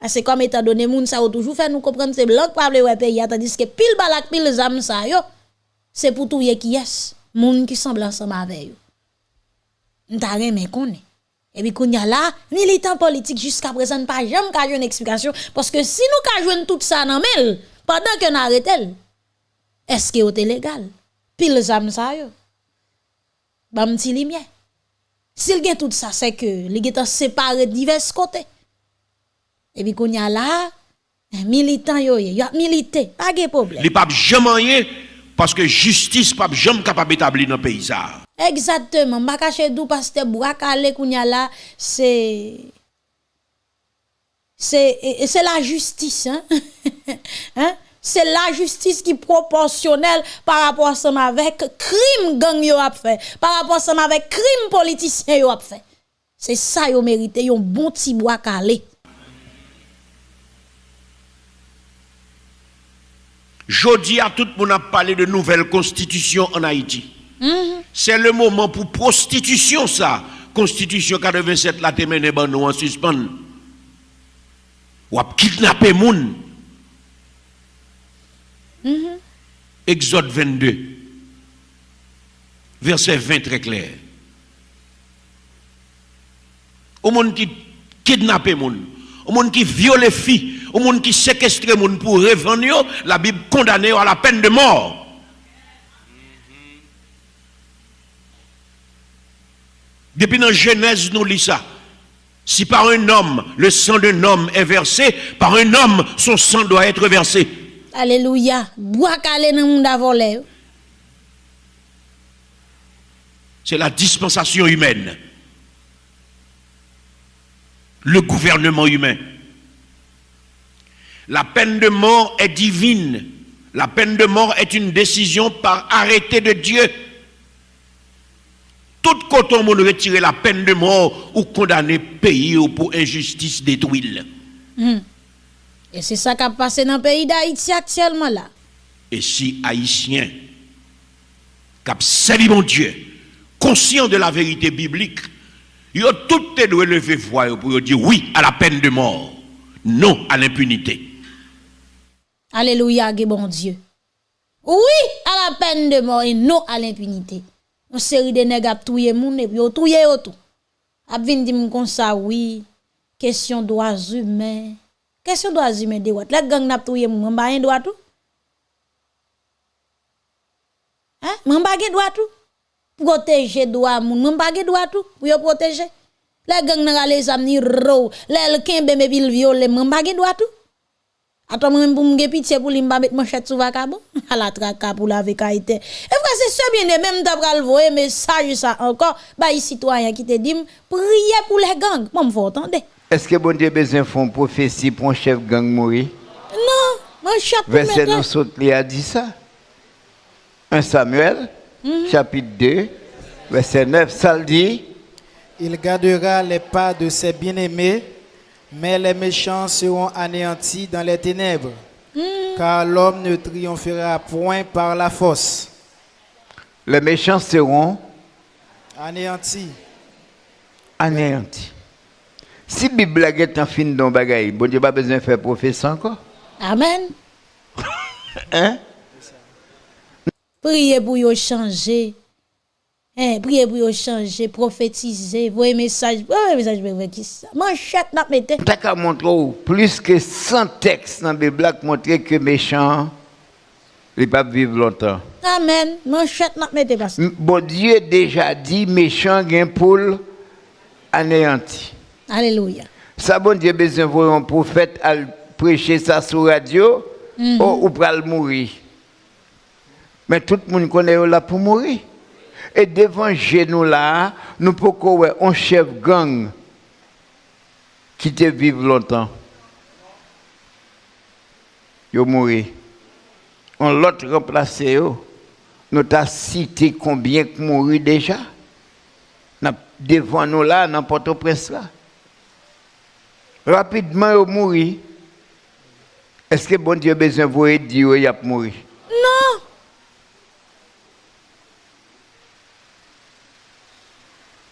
Ah, C'est comme étant donné moun yo toujours fait nous comprendre c'est blanc pas ouais pays tandis que pile balak pile zam sa yo c'est pour tout qui est moun qui semble ensemble avec yo. N'ta mais connaît. Et puis, qu'on y a là, militant politique jusqu'à présent, pas jamais qu'à une explication. Parce que si nous qu'à tout ça dans mail, pendant qu'on arrête, est-ce que c'est légal? Pile zam ça yo. Bam ti lumière. S'il gen tout ça, c'est que les gens séparés de divers côtés. Et puis, qu'on y a là, militant yo, yo milité, pas de problème. Les papes jamais parce que justice pas jamais capable d'établir dans le pays. Exactement. M'a caché dou pasteur Bouakale kounya là, c'est c'est la justice hein. hein? C'est la justice qui est proportionnelle par rapport à ça avec crime gang yo a fait, par rapport à ça avec crime politicien yo a fait. C'est ça yo mérité yon bon petit bois calé. Jodi à tout le monde a parlé de nouvelle constitution en Haïti. C'est le moment pour prostitution ça. Constitution 87 la ban nou en suspens. Ou ap kidnapper moun. Exode 22. Verset 20 très clair. Au monde qui kidnappe moun, au monde qui viole filles, au monde qui séquestre moun pour revendre, la Bible condamne à la peine de mort. Depuis dans Genèse, nous lisons ça. Si par un homme, le sang d'un homme est versé, par un homme, son sang doit être versé. Alléluia. Bois calé dans monde a volé. yo. C'est la dispensation humaine. Le gouvernement humain. La peine de mort est divine. La peine de mort est une décision par arrêté de Dieu. Tout côté on retirer la peine de mort ou condamner pays ou pour injustice détruire. Et c'est ça qui a passé dans le pays d'Haïti actuellement là. Et si Haïtiens, qui servi mon Dieu, conscient de la vérité biblique, ils ont tout doivent lever voix pour dire oui à la peine de mort, non à l'impunité. Alléluia, bon Dieu. Oui, à la peine de mort et non à l'impunité. Une série de nègres a touye moun et puis yo touye yo tout. A vin di m sa oui, question droits humains. Question droits humains de wat. La gang nap touye moun, mba yon droit tout. Hein? Mba gen droit tout. Protéger droit moun, mba gen droit tout. Pour yo protéger. La gang les amni ro, la kembe me vil viole, droit tout. Attends, moi, pour me pitié pour lui mettre manchette sous vacabon, à la traka pour la vécaïté. Et frère, c'est ça bien, même d'après le voyer message ça encore, bah, les citoyens qui te disent, priez pour les gangs. Moi, vous entendez? Est-ce que bon Dieu besoin font prophétie pour un chef gang mourir Non, manchette pour Verset nous saute, il a dit ça. 1 Samuel, chapitre 2, verset 9, ça le dit. Il gardera les pas de ses bien-aimés, mais les méchants seront anéantis dans les ténèbres. Car l'homme ne triomphera point par la force. Les méchants seront Anéantis. anéantis. Si la Bible est en fin de bagaille, bon Dieu pas besoin de faire prophétie encore. Amen. Hein? Priez pour changer. Hein, priez pour changer, prophétiser, voyez message, voyez message, voyez qui ça. Manchette n'a mette. T'as qu'à montrer plus que 100 textes dans la Bible qui montrent que méchants ne pas vivre longtemps. Amen. Manchette n'a mette parce que. M- Bon Dieu déjà dit méchant gain pour anéanti. Alléluia. Ça bon Dieu besoin voir un prophète à prêcher ça sur radio ou, ou pral mourir. Mais tout le monde connaît là pour mourir. Et devant genou là, nous pouvons un chef gang qui te vive longtemps. Yo mourir. On l'autre remplacé yo. Nous t'a cité combien qui mourir déjà? Devant nous là, n'importe au prince là. Rapidement, il mourir. Est-ce que bon Dieu a besoin de vous dire qu'il a mourir? Non.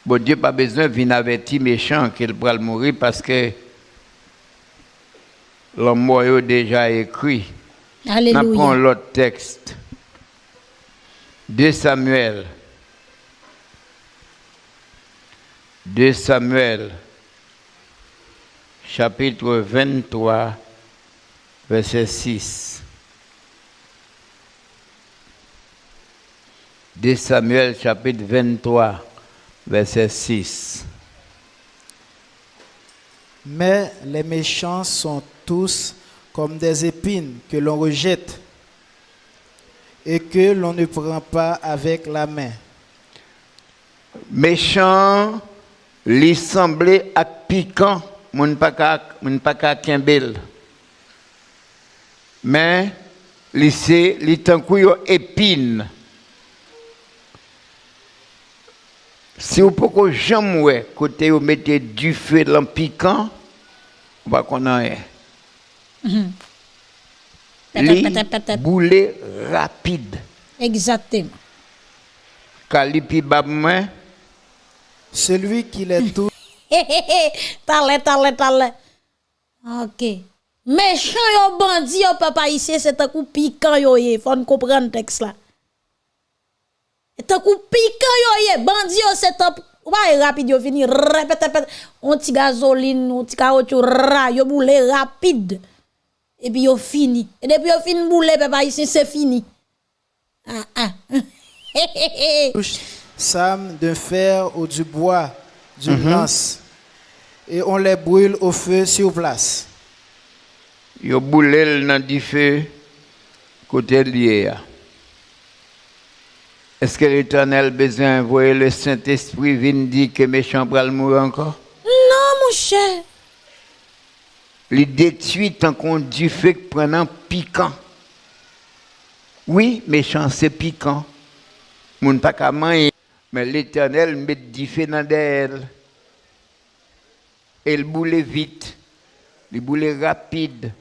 Bon Dieu pas besoin de venir avertir méchant qu'il va mourir parce que l'homme mort a déjà écrit. Nous prenons Alléluia. l'autre texte. 2 Samuel. 2 Samuel, chapitre 23, verset 6. 2 Samuel, chapitre 23, verset 6. Mais les méchants sont tous comme des épines que l'on rejette et que l'on ne prend pas avec la main. méchant, li semblait à piquant, moun pa ka, moun pa ka kembel. Mais, li se, li tankou yo épine. Si vous pouvez jamais ouais, côté vous mettez du feu dans le piquant, on va qu'on en est. Li Peut-être, peut-être. boule rapide. Exactement. Kalipi bab mwen, Celui qui les touche Tale, tale, tale. Ok. Méchant yo bandi yo papa ici, c'est un coup piquant yo ye. Faut nous comprendre le texte là. Un coup piquant yo. Bandi yo c'est un Ouais, rapide yo fini. Répète, répète. On ti gasoline, on ti caoutchouc, ra, yo boule rapide. Et puis yo fini. Et depuis yo fini boule papa ici, c'est fini. Ah ah. Sam d'un fer ou du bois, d'une lance, et on les brûle au feu sur place. yo boulel nan di feu côté lié. Est-ce que l'Éternel besoin envoyer le Saint-Esprit vient dire que méchant pral mourir encore? non, mon cher. Il détruit tant qu'on feu que prenant piquant. Oui, méchant c'est piquant. Moun pas qu'à manger. Mais l'Éternel met du feu dans d'elle. Et il boule vite. Il boule rapide.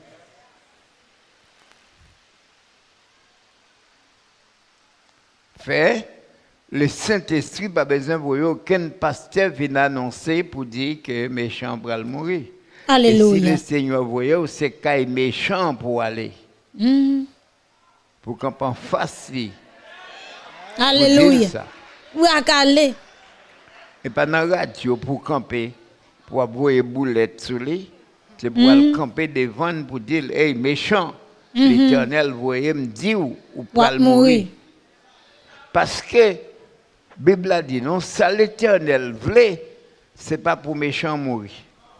Fait, le Saint-Esprit pas besoin de voir aucun pasteur vient annoncer pour dire que méchant pral mourir. Et si Alléluia. le Seigneur voyait, c'est qu'il méchant pour aller. Mm. Pour qu'on en fasse lui. pour dire Alléluia. ça. Oui, à Calais. Et pas dans la radio pour camper, pour avoir une boulette sur lui. C'est pour aller camper devant pour dire, hey, méchant, l'éternel voyait me dire ou, ou Pour pas mourir. Parce que, la Bible a dit, non, ça l'éternel voulait, c'est pas pour méchant mourir.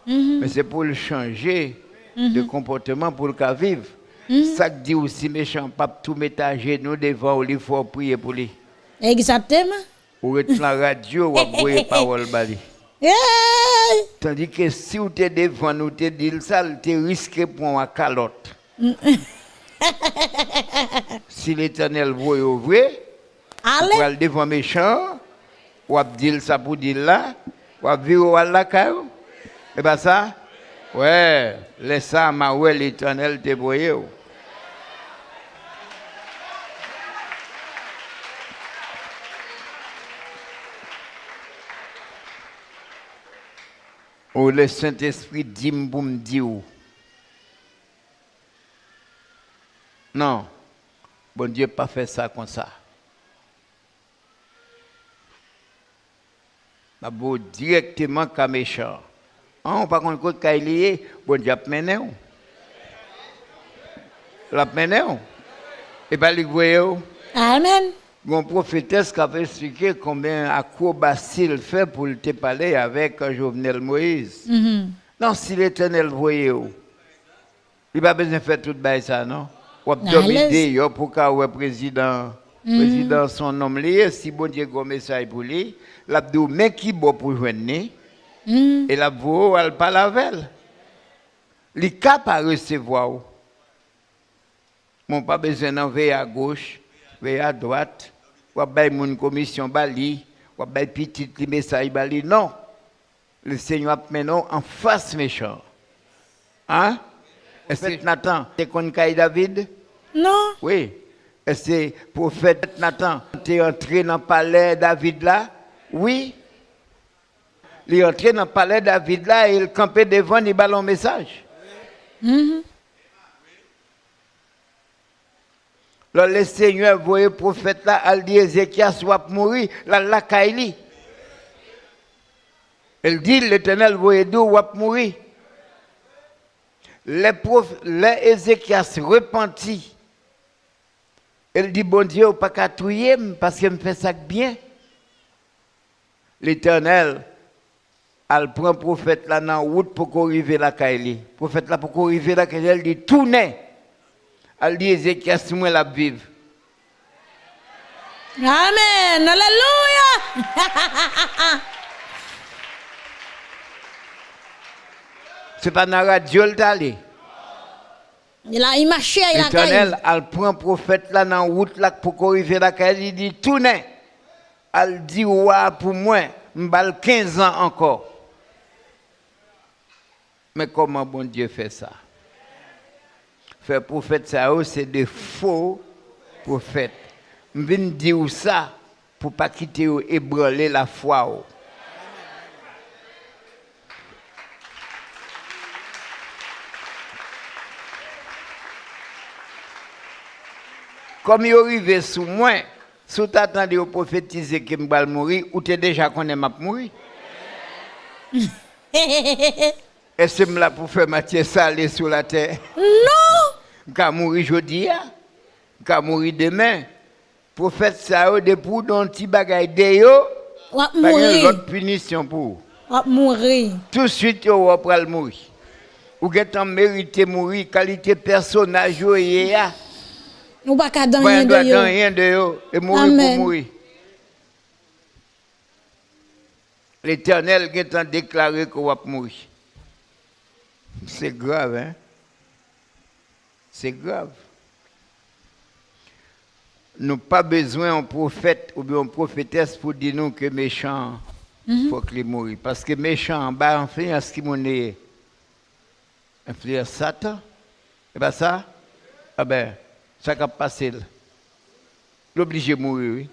Mais c'est pour le changer de comportement pour le cas vivre. Ça que dit aussi méchant, pas tout mettre à genoux devant ou il faut prier pour lui. Exactement. Ou être la radio ou avoir parole bali. Tandis que si vous êtes devant nous, te dit ça, tu risques pour une calotte. si l'éternel voit ouvrir, Allez. pour aller devant méchant, ou dire ça pour dire là, ou vivre à la. Et bien ça, ouais, laisse ça, ma ouais, l'éternel te. Ou le Saint-Esprit dit pour. Non, bon Dieu pas fait ça comme ça. Ma beau directement comme méchant. On pas contre quoi qu'il est, bon Dieu mené. ou. L'a mené. ou. Et pas les voyez. Amen. Mon prophétesse qui avait expliqué combien acrobatie il fait pour te parler avec euh, Jovenel Moïse. Non, si l'éternel voyait, où, il n'a pas besoin de faire tout ça, non? Ou À dominer l'aise. yo, pour que le président, président son nom lié, si bon Dieu a un message pour lui, l'a dit, mais qui bon pour joindre, et la voix, elle elle. Il est capable de recevoir. Mon pas besoin d'en veiller à gauche, veiller à droite, ou à une commission bali, ou à petit message bali. Non. Le Seigneur a maintenant en face méchant. Hein? Est-ce que Nathan, qu'on caille David? Non. Oui. Que le prophète Nathan est entré dans le palais David là? Oui. Il est entré dans le palais David là et il campait devant, il ballon un message. Là, le Seigneur voyait le prophète là, elle dit Ézéchias soit mourir, là, la Kaili. Elle dit l'éternel voyait d'où va mourir. Les, prof, les Ézéchias repentit. Elle dit bon Dieu, pas qu'à touiller parce qu'il me fait ça bien. L'éternel, elle prend le prophète là dans la route pour qu'on arrive Kaili. Le prophète là pour qu'on arrive Kaili, elle dit tournez. Elle dit Ézéchias, moi la vive. Amen. Alléluia. C'est pas dans la radio le allé. Il a il il a L'éternel, elle prend le prophète là dans la route là pour arrive la Kaili, il dit tournez. Elle dit ouais pour moi, m'bal 15 ans encore. Mais comment bon Dieu fait ça? Faire prophète ça, oh, c'est des faux prophètes. Je viens dire ça pour pas quitter ou ébranler la foi. Comme il arrive sous moi, si tu attendais au prophétiser que je vais mourir, ou tu déjà connais ma mourir? Est-ce que je là pour faire matière salée sur la terre? Non. Je vais mourir aujourd'hui, je vais mourir demain. Prophète ça, depuis dans petit bagage de yo, On va mourir. autre punition pour. On va mourir. Tout de suite, vous allez mourir. Vous avez mérité mourir, qualité personnage, Ou pas qu'à dans rien de dans yo. rien de yo, et mourir pour mourir. L'Éternel qui a déclaré qu'on va mourir. C'est grave, hein? C'est grave. Nous n'avons pas besoin d'un prophète ou bien une prophétesse pour dire nous que méchant, il faut qu'il mourir. Parce que méchant, en bas, influence qui mon est influence Satan. Et bien ça, ah ben, ça va passer. L'obligé de mourir, oui.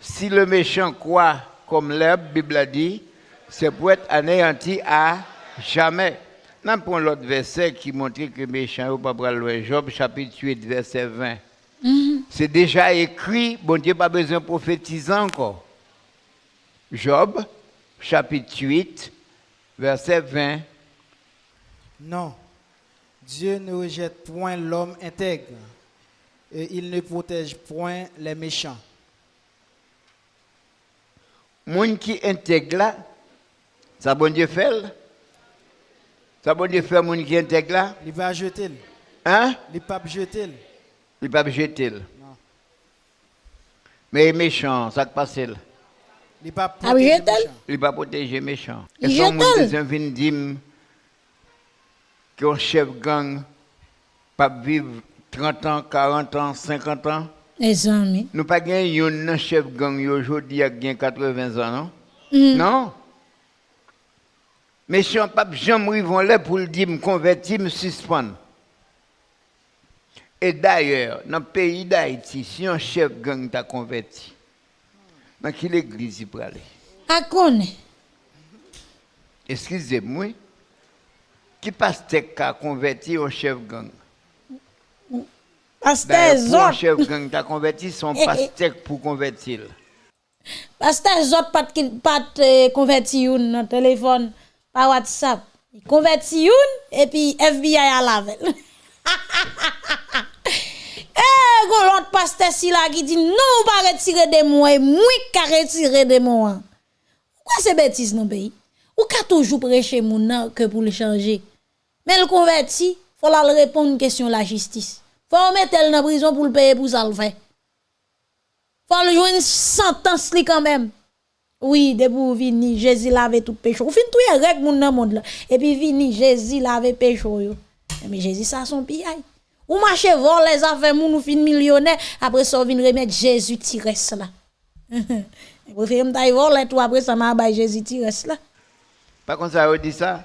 Si le méchant croit comme l'herbe, la Bible a dit, c'est pour être anéanti à jamais. Nous prenons l'autre verset qui montre que le méchant n'est pas pour le Job chapitre 8, verset 20. C'est déjà écrit, bon Dieu pas besoin de prophétiser encore. Job chapitre 8, verset 20. Non, Dieu ne rejette point l'homme intègre, et il ne protège point les méchants. Moun qui intègre là, ça bon Dieu fait. Ça bon Dieu fait moun qui intègre là? Il va jeter, Hein? il pas jeter. Il ne peut pas jeter. Mais méchant, ça passe là. Il pas protéger. Il ne pas protéger méchant. Et son vient dire qu'un chef gang pas vivre 30 ans, 40 ans, 50 ans? Les amis. Nous pas gagné un chef gang aujourd'hui a gagné 80 ans, non? Mm. Non? Méchant pas jamais vont là pour le dire me convertir, me suspendre. Et d'ailleurs, dans le pays d'Haïti, si un chef gang t'a converti, dans quelle église il peut aller? À. Excusez-moi, qui pasteur qui a converti un chef gang? Pasteur un Zot. chef gang t'a converti, son pasteur pour convertir. Pasteur Zot pas de converti une dans téléphone par WhatsApp. Il converti une et puis FBI à lavel. Eh, gon l'autre pasteur si là qui dit non, pas retirer de moi, et moi qui retirer de moi. Pourquoi c'est bêtise dans le pays? Ou ka toujours prêcher moun nan que pour le changer? Mais le converti, faut la répondre question la justice. Faut mettre elle dans prison pour le payer pour ça le. Faut le jouer une sentence quand même. Oui, de pour vini, Jésus lave tout péché. Ou fin tout règle moun nan monde là. Et puis vini, Jésus lave péché yo. Mais Jésus ça son pillay. Ou marche vol les affaires moun ou fin millionnaire après ça vinn remettre Jésus tires là. Préfère m'taille voler tout après ça m'a bay Jésus tires là. Pas ça, on dit ça.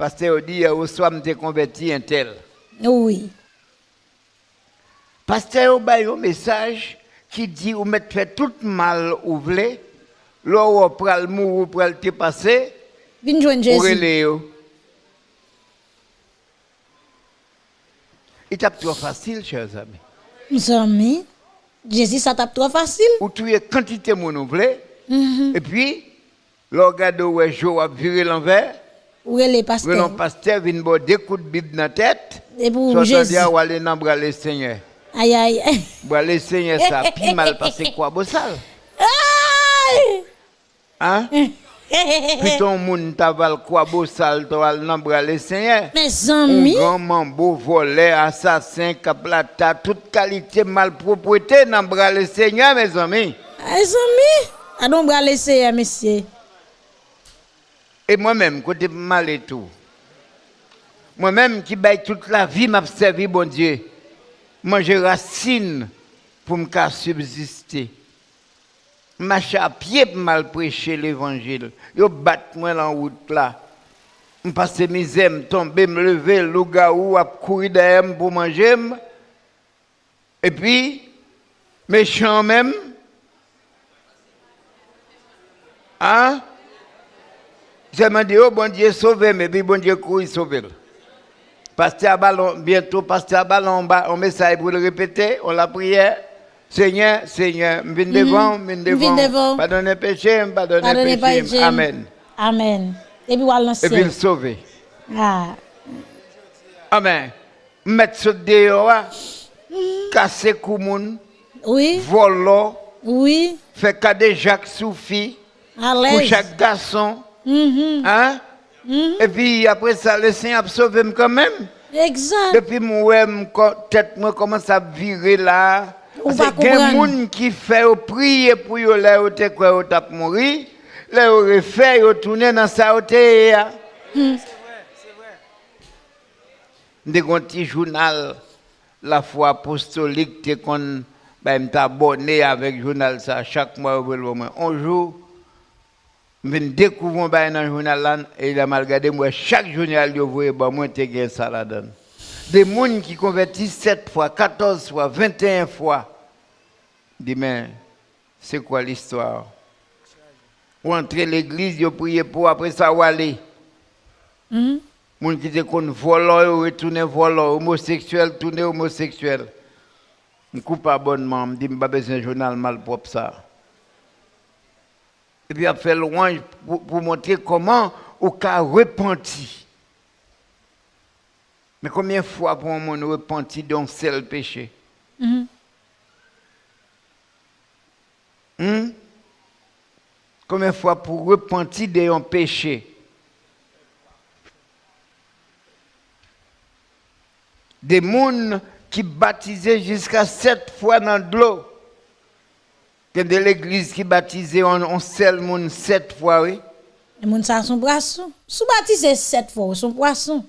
Pasteur dit, au soir, je converti un tel. Oui. Pasteur a un message qui dit, vous mettez fait tout mal ou voulez, là où vous prenez le mou, vous prenez le passé, Vin joindre Jésus. Il tape trop facile, chers amis. Mes amis, Jésus, ça tape trop facile. Ou tuer quantité de moun ou voulez, Mhm. et puis, là, regarde où est Joe a viré l'envers, Ou le pasteurs. pasteur? Vient boire des coups de Bible dans la tête, Et pour soit Jésus. dire, ou aller dans le le Seigneur. Aïe, aïe. Bras le Seigneur, ça a plus mal passé quoi, beau sale. Aïe! Hein? Puis ton moun t'aval quoi, beau sale, toi, dans le bras le Seigneur. Mes Un amis, grand mambo, voleur, assassin, caplata, toute qualité malpropreté dans le le Seigneur, mes amis. mes amis, à donc bras laisser, hein, monsieur. Et moi-même, côté mal et tout. Moi-même qui baille toute la vie m'a servi, bon Dieu. Manger racine pour me subsister. Marcher à pied pour mal prêcher l'évangile. Yo bat moi la route là. Je passe misère, me tomber, me lever, le loup a courir derrière pour manger. Et puis, méchant même. Hein? Je me dis, oh bon Dieu, sauve mais puis bon Dieu, courir, sauve Pasteur Ballon, bientôt, Pasteur Ballon, on on met ça pour le répéter, on la prière. Seigneur, Seigneur, je viens devant, je viens devant. devant. Pardonnez péché, pardonnez péché. Amen. Amen. Et puis, voilà, Et puis le sauver. Ah. Amen. Mettre ce dehors, casser koumoun, Oui, voler, oui, faire cadet Jacques Soufi, pour chaque garçon. Mhm. Hein? Et puis après ça, le Seigneur a sauvé quand même. Exact. Depuis co- tête moi commence à virer là. Que des gens qui fait au prier pour yo là te quoi au tap mourir, là au refait tourner dans sa hauteur. ya. Des un petit journal la foi apostolique te kon ben abonné avec journal ça chaque mois au moins un jour Mwen dekouvoun bay nan jounal lan, e la mal gade mwen chak jounal yo vwe, ba mwen te gen sa la dan. De moun ki konverti 7 fwa, 14 fwa, 21 fwa, di men, se kwa l'histoire? Ou entre l'eglise, yo priye pou apre sa wale. Mm -hmm. Moun ki te kon volo, yo retoune volo, homoseksuel, toune homoseksuel. Mwen koupa abonman, mwen di mba besen jounal mal prop sa. Et puis, a fait loin pour, pour montrer comment au cas repenti. Mais combien de fois pour un monde repenti d'un seul péché? Mhm. Hmm? Combien de fois pour repentir d'un péché? Des gens qui baptisaient jusqu'à sept fois dans de l'eau. Que de l'église qui baptisait en un seul monde sept fois, oui. Les gens ça son poisson. Sous baptisé sept fois, son poisson.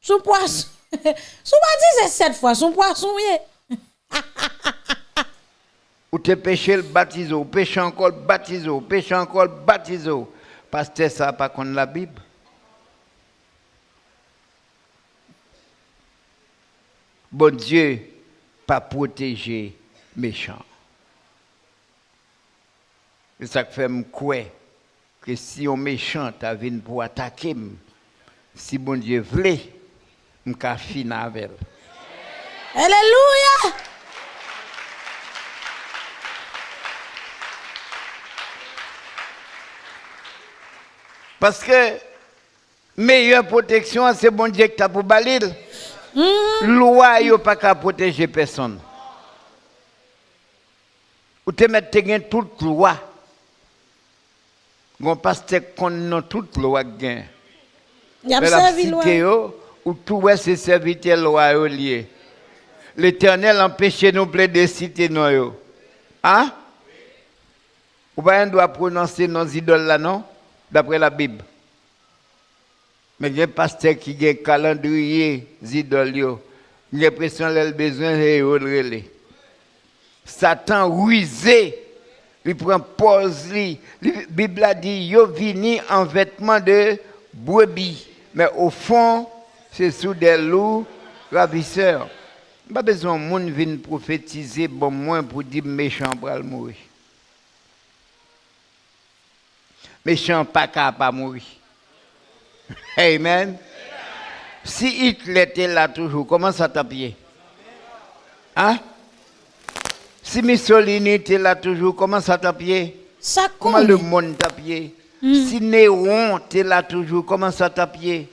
Son poisson. Sous baptisé sept fois, son poisson, oui. Ou te péché le baptisé, ou péché encore le baptisé, ou péché encore le baptisé. Pasteur, ça pas contre la Bible. Bon Dieu, pas protéger méchant. C'est ça que fait me croire que si on méchant t'a venu pour attaquer, si bon Dieu voulait, je suis fini avec elle. Alléluia. Parce que meilleure protection, c'est bon Dieu que tu as pour balil. Loi, yo pas qu'à protéger personne. Ou te mettre te gen toute loi. Gon pasteur qu'on non toute loi gen. La servi loi. ou tout ouais c'est serviteur loi yo lié. L'Éternel empêche nous plaider citer nous yo. Hein? Ou pas doit prononcer nos idoles là non? D'après la Bible. Mais il y a un pasteur qui a un calendrier idoles yo. J'ai l'impression qu'il a besoin de relais. Satan rusé il prend pause. La Bible a dit, yo vini en vêtements de brebis. Mais au fond, c'est sous des loups ravisseurs. Pas besoin de monde vienne prophétiser bon moins pour dire méchant pour le mourir. Méchant pas capable de mourir. Amen. Si Hitler était là toujours, comment ça t'a pied? Hein? Si Mussolini était là toujours, comment ça t'a pied? Ça Comment le monde t'a pied? Si Néron était là toujours, comment ça t'a pied?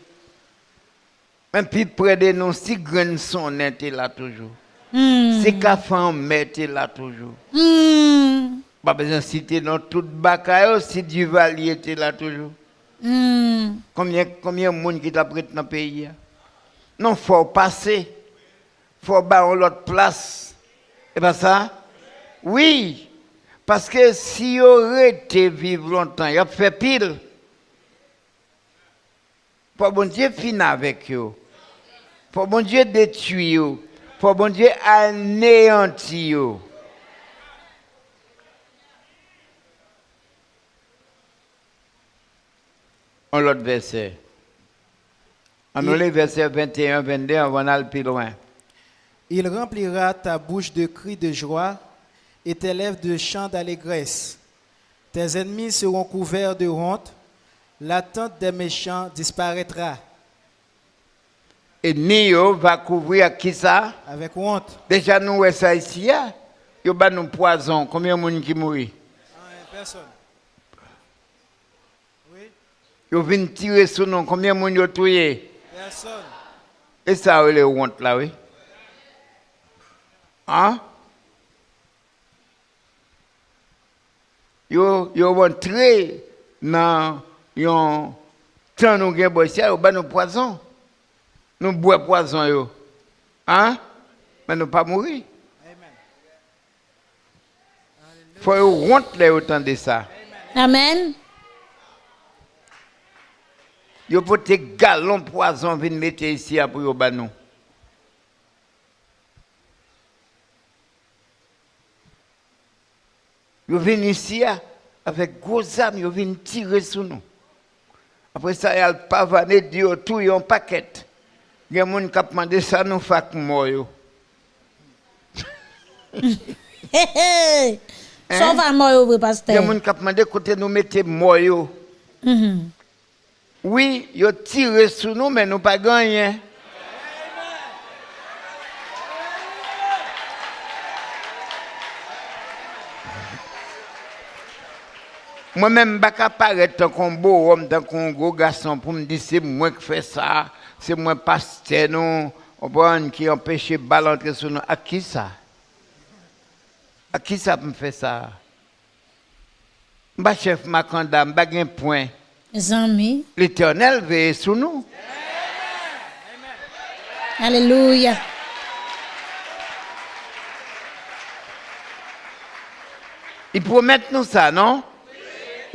Même plus près de nous, si Grenson était là toujours. Si Cafan était là toujours. Hmm. Pas besoin de citer dans toute bagaille, si Duvalier était là toujours. Hmm. Combien, combien de monde qui t'a prêté dans le pays? Non, il faut passer. Il faut avoir l'autre place. Et pas ça? Oui. Parce que si on été vivre longtemps, il a fait pile. Pour bon Dieu finir avec eux. Pour bon Dieu détruire eux. Pour bon Dieu anéantir eux. Un autre verset. On a les versets 21, 22, on va aller plus loin. Il remplira ta bouche de cris de joie et tes lèvres de chants d'allégresse. Tes ennemis seront couverts de honte. L'attente des méchants disparaîtra Et Nio va couvrir qui ça? avec honte. Déjà, nous, ça ici, il y a nous poison. Combien de monde qui mourit? Personne. Oui, Ils viennent tirer sur nous. Combien de monde ont tué? personne. Et ça, c'est honte là, oui. Hein? Yo, yo rentré dans yon temps nous boy ça, yo ba nous poison. Nous bois poison yo. Hein? Mais nous pas mourir. Faut yo honte là autant de ça. Amen. Yo pote galon poison vin mettre ici pour yo ba nous. Yo vin ici avec gros âmes, yo vin tirer sur nous. Après ça, ils pavaner, dire tout, yon ont paquet. Il y a des gens qui ont demandé ça, nous fac moi. Ça va moi, pasteur. Il y a des gens qui ont demandé côté nous mettez moi. Mm-hmm. Oui, ils tirent sur nous, mais nous pas gagné. Mwen men baka paret tan kon bo om, tan kon go gason pou mdi se mwen k fè sa, se mwen paste nou, obon ki empèche balantre sou nou. A ki sa? A ki sa pou m fè sa? Mba chef makanda, mba gen poin. Zanmi. L'Eternel veye sou nou. Aleluya. I promet nou sa, non?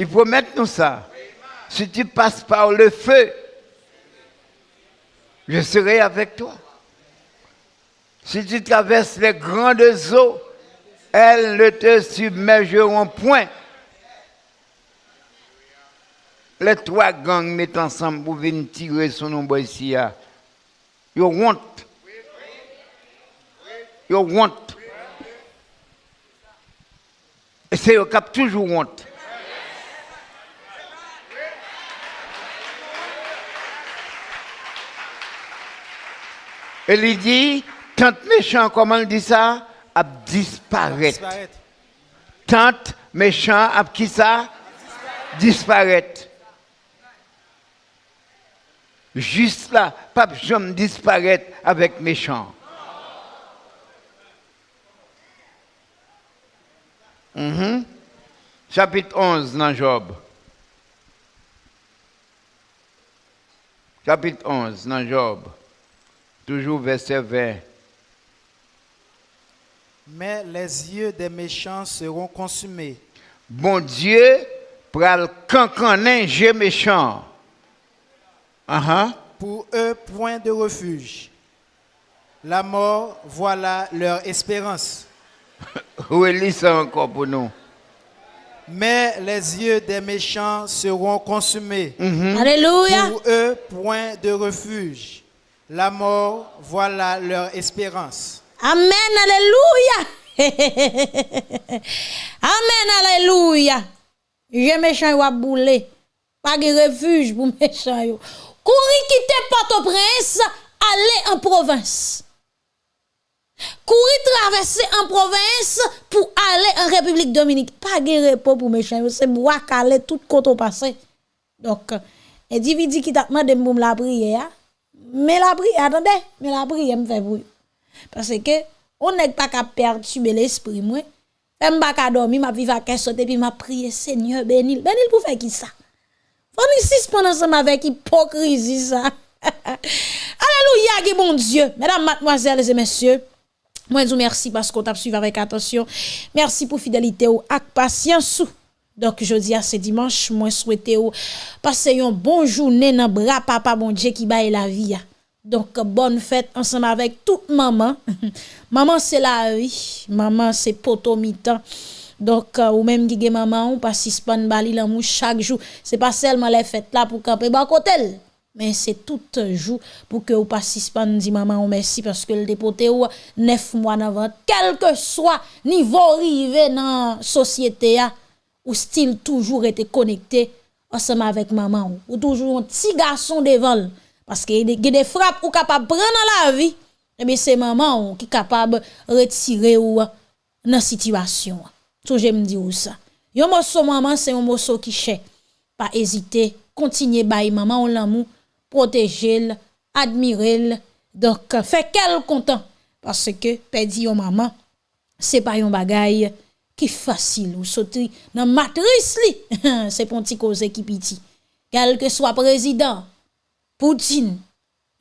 Il promet nous ça. Si tu passes par le feu, je serai avec toi. Si tu traverses les grandes eaux, elles ne te submergeront point. Les trois gangs mettent ensemble pour venir tirer nos boys ici. ah. You want. You want. Et c'est eux qui ont toujours honte. Et il dit, tant méchant, comment il dit ça, a disparaître. Tant méchant, a qui ça, disparaître. Juste là, pas jamais disparaître avec méchant. Mhm. Chapitre 11 dans Job. Chapitre 11 dans Job. Toujours verset 20. Mais les yeux des méchants seront consumés. Bon Dieu, pral cancaner jeu méchant. Ah. Pour eux, point de refuge. La mort, voilà leur espérance. Relis ça encore pour nous? Mais les yeux des méchants seront consumés. Alléluia. Pour eux, point de refuge. La mort, voilà leur espérance. Amen, alléluia. Amen, alléluia. Je méchant boulé. Pas de refuge pour méchant. Courir quitter Port-au-Prince, aller en province. Courir traverser en province pour aller en République Dominique. Pas de repos pour méchant c'est bois calé tout côté passé. Donc, individu qui t'a demandé la prière, mais la prière, attendez, mais la prière me fait bruit. Parce que on n'est pas qu'à perturber l'esprit, moi. Même pas qu'à dormir, ma vie va qu'à sauter, puis m'a prié, Seigneur, bénil. Bénil pour faire qui ça? Faut nous suspendre ensemble avec hypocrisie, ça. Alléluia, qui bon Dieu. Mesdames, mademoiselles et messieurs, moi, je vous remercie parce qu'on t'a suivi avec attention. Merci pour fidélité ou ak patience. Dok jodi a se dimanche, mwen souwete ou pase yon bon jounen nan bra papa bon dje ki baye la vi ya. Donk bon fèt ansem avèk tout maman. maman se la vi, maman se poto mi tan. Donk euh, ou menm gige maman ou pasispan bali lan mou chak jou. Se pa selman le fèt la pou kapè bakotel. Men se tout jou pou ke ou pasispan di maman ou mersi paske l depote ou nef mwan avan. Kelke swa nivou rive nan sosyete ya. Ou style toujours été connecté ensemble avec maman ou, ou toujours un petit garçon devant parce que y a des frappes ou capable prendre la vie et bien c'est maman qui capable retirer ou dans situation. Tout j'aime dire ça. Yon morceau maman c'est un morceau qui cher pas hésiter continuer bailler maman l'amour protéger admirer donc fait quel content parce que perdre maman c'est pas yon bagaille Ki fasil ou soti nan matris li. Se pon ti koze ki piti. Kelke swa prezident, Poutine,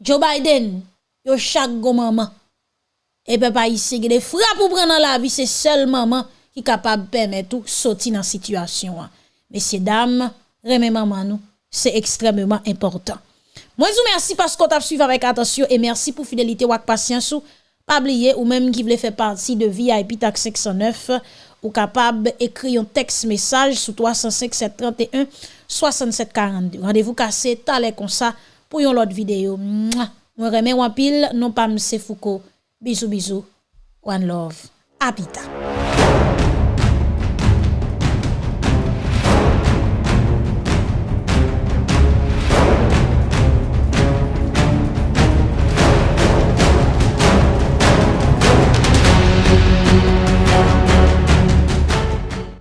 Joe Biden, yo chak go maman. E pe pa yisi gede fra pou pren nan la vi, se sel maman ki kapab pemet ou soti nan situasyon an. Mesye dam, reme maman nou, se ekstrememan important. Mwen sou mersi paskot ap suiv avèk atasyon, e mersi pou fidelite wak pasyansou, pabliye ou menm ki vle fè parti de VIP TAK 609, ou capable écrire un texte message sur 305 731 67 42. Rendez-vous cassé talé comme ça pour une autre vidéo. Moi remercie en pile non pas M. Foucault. Bisous bisous. One love. Habita.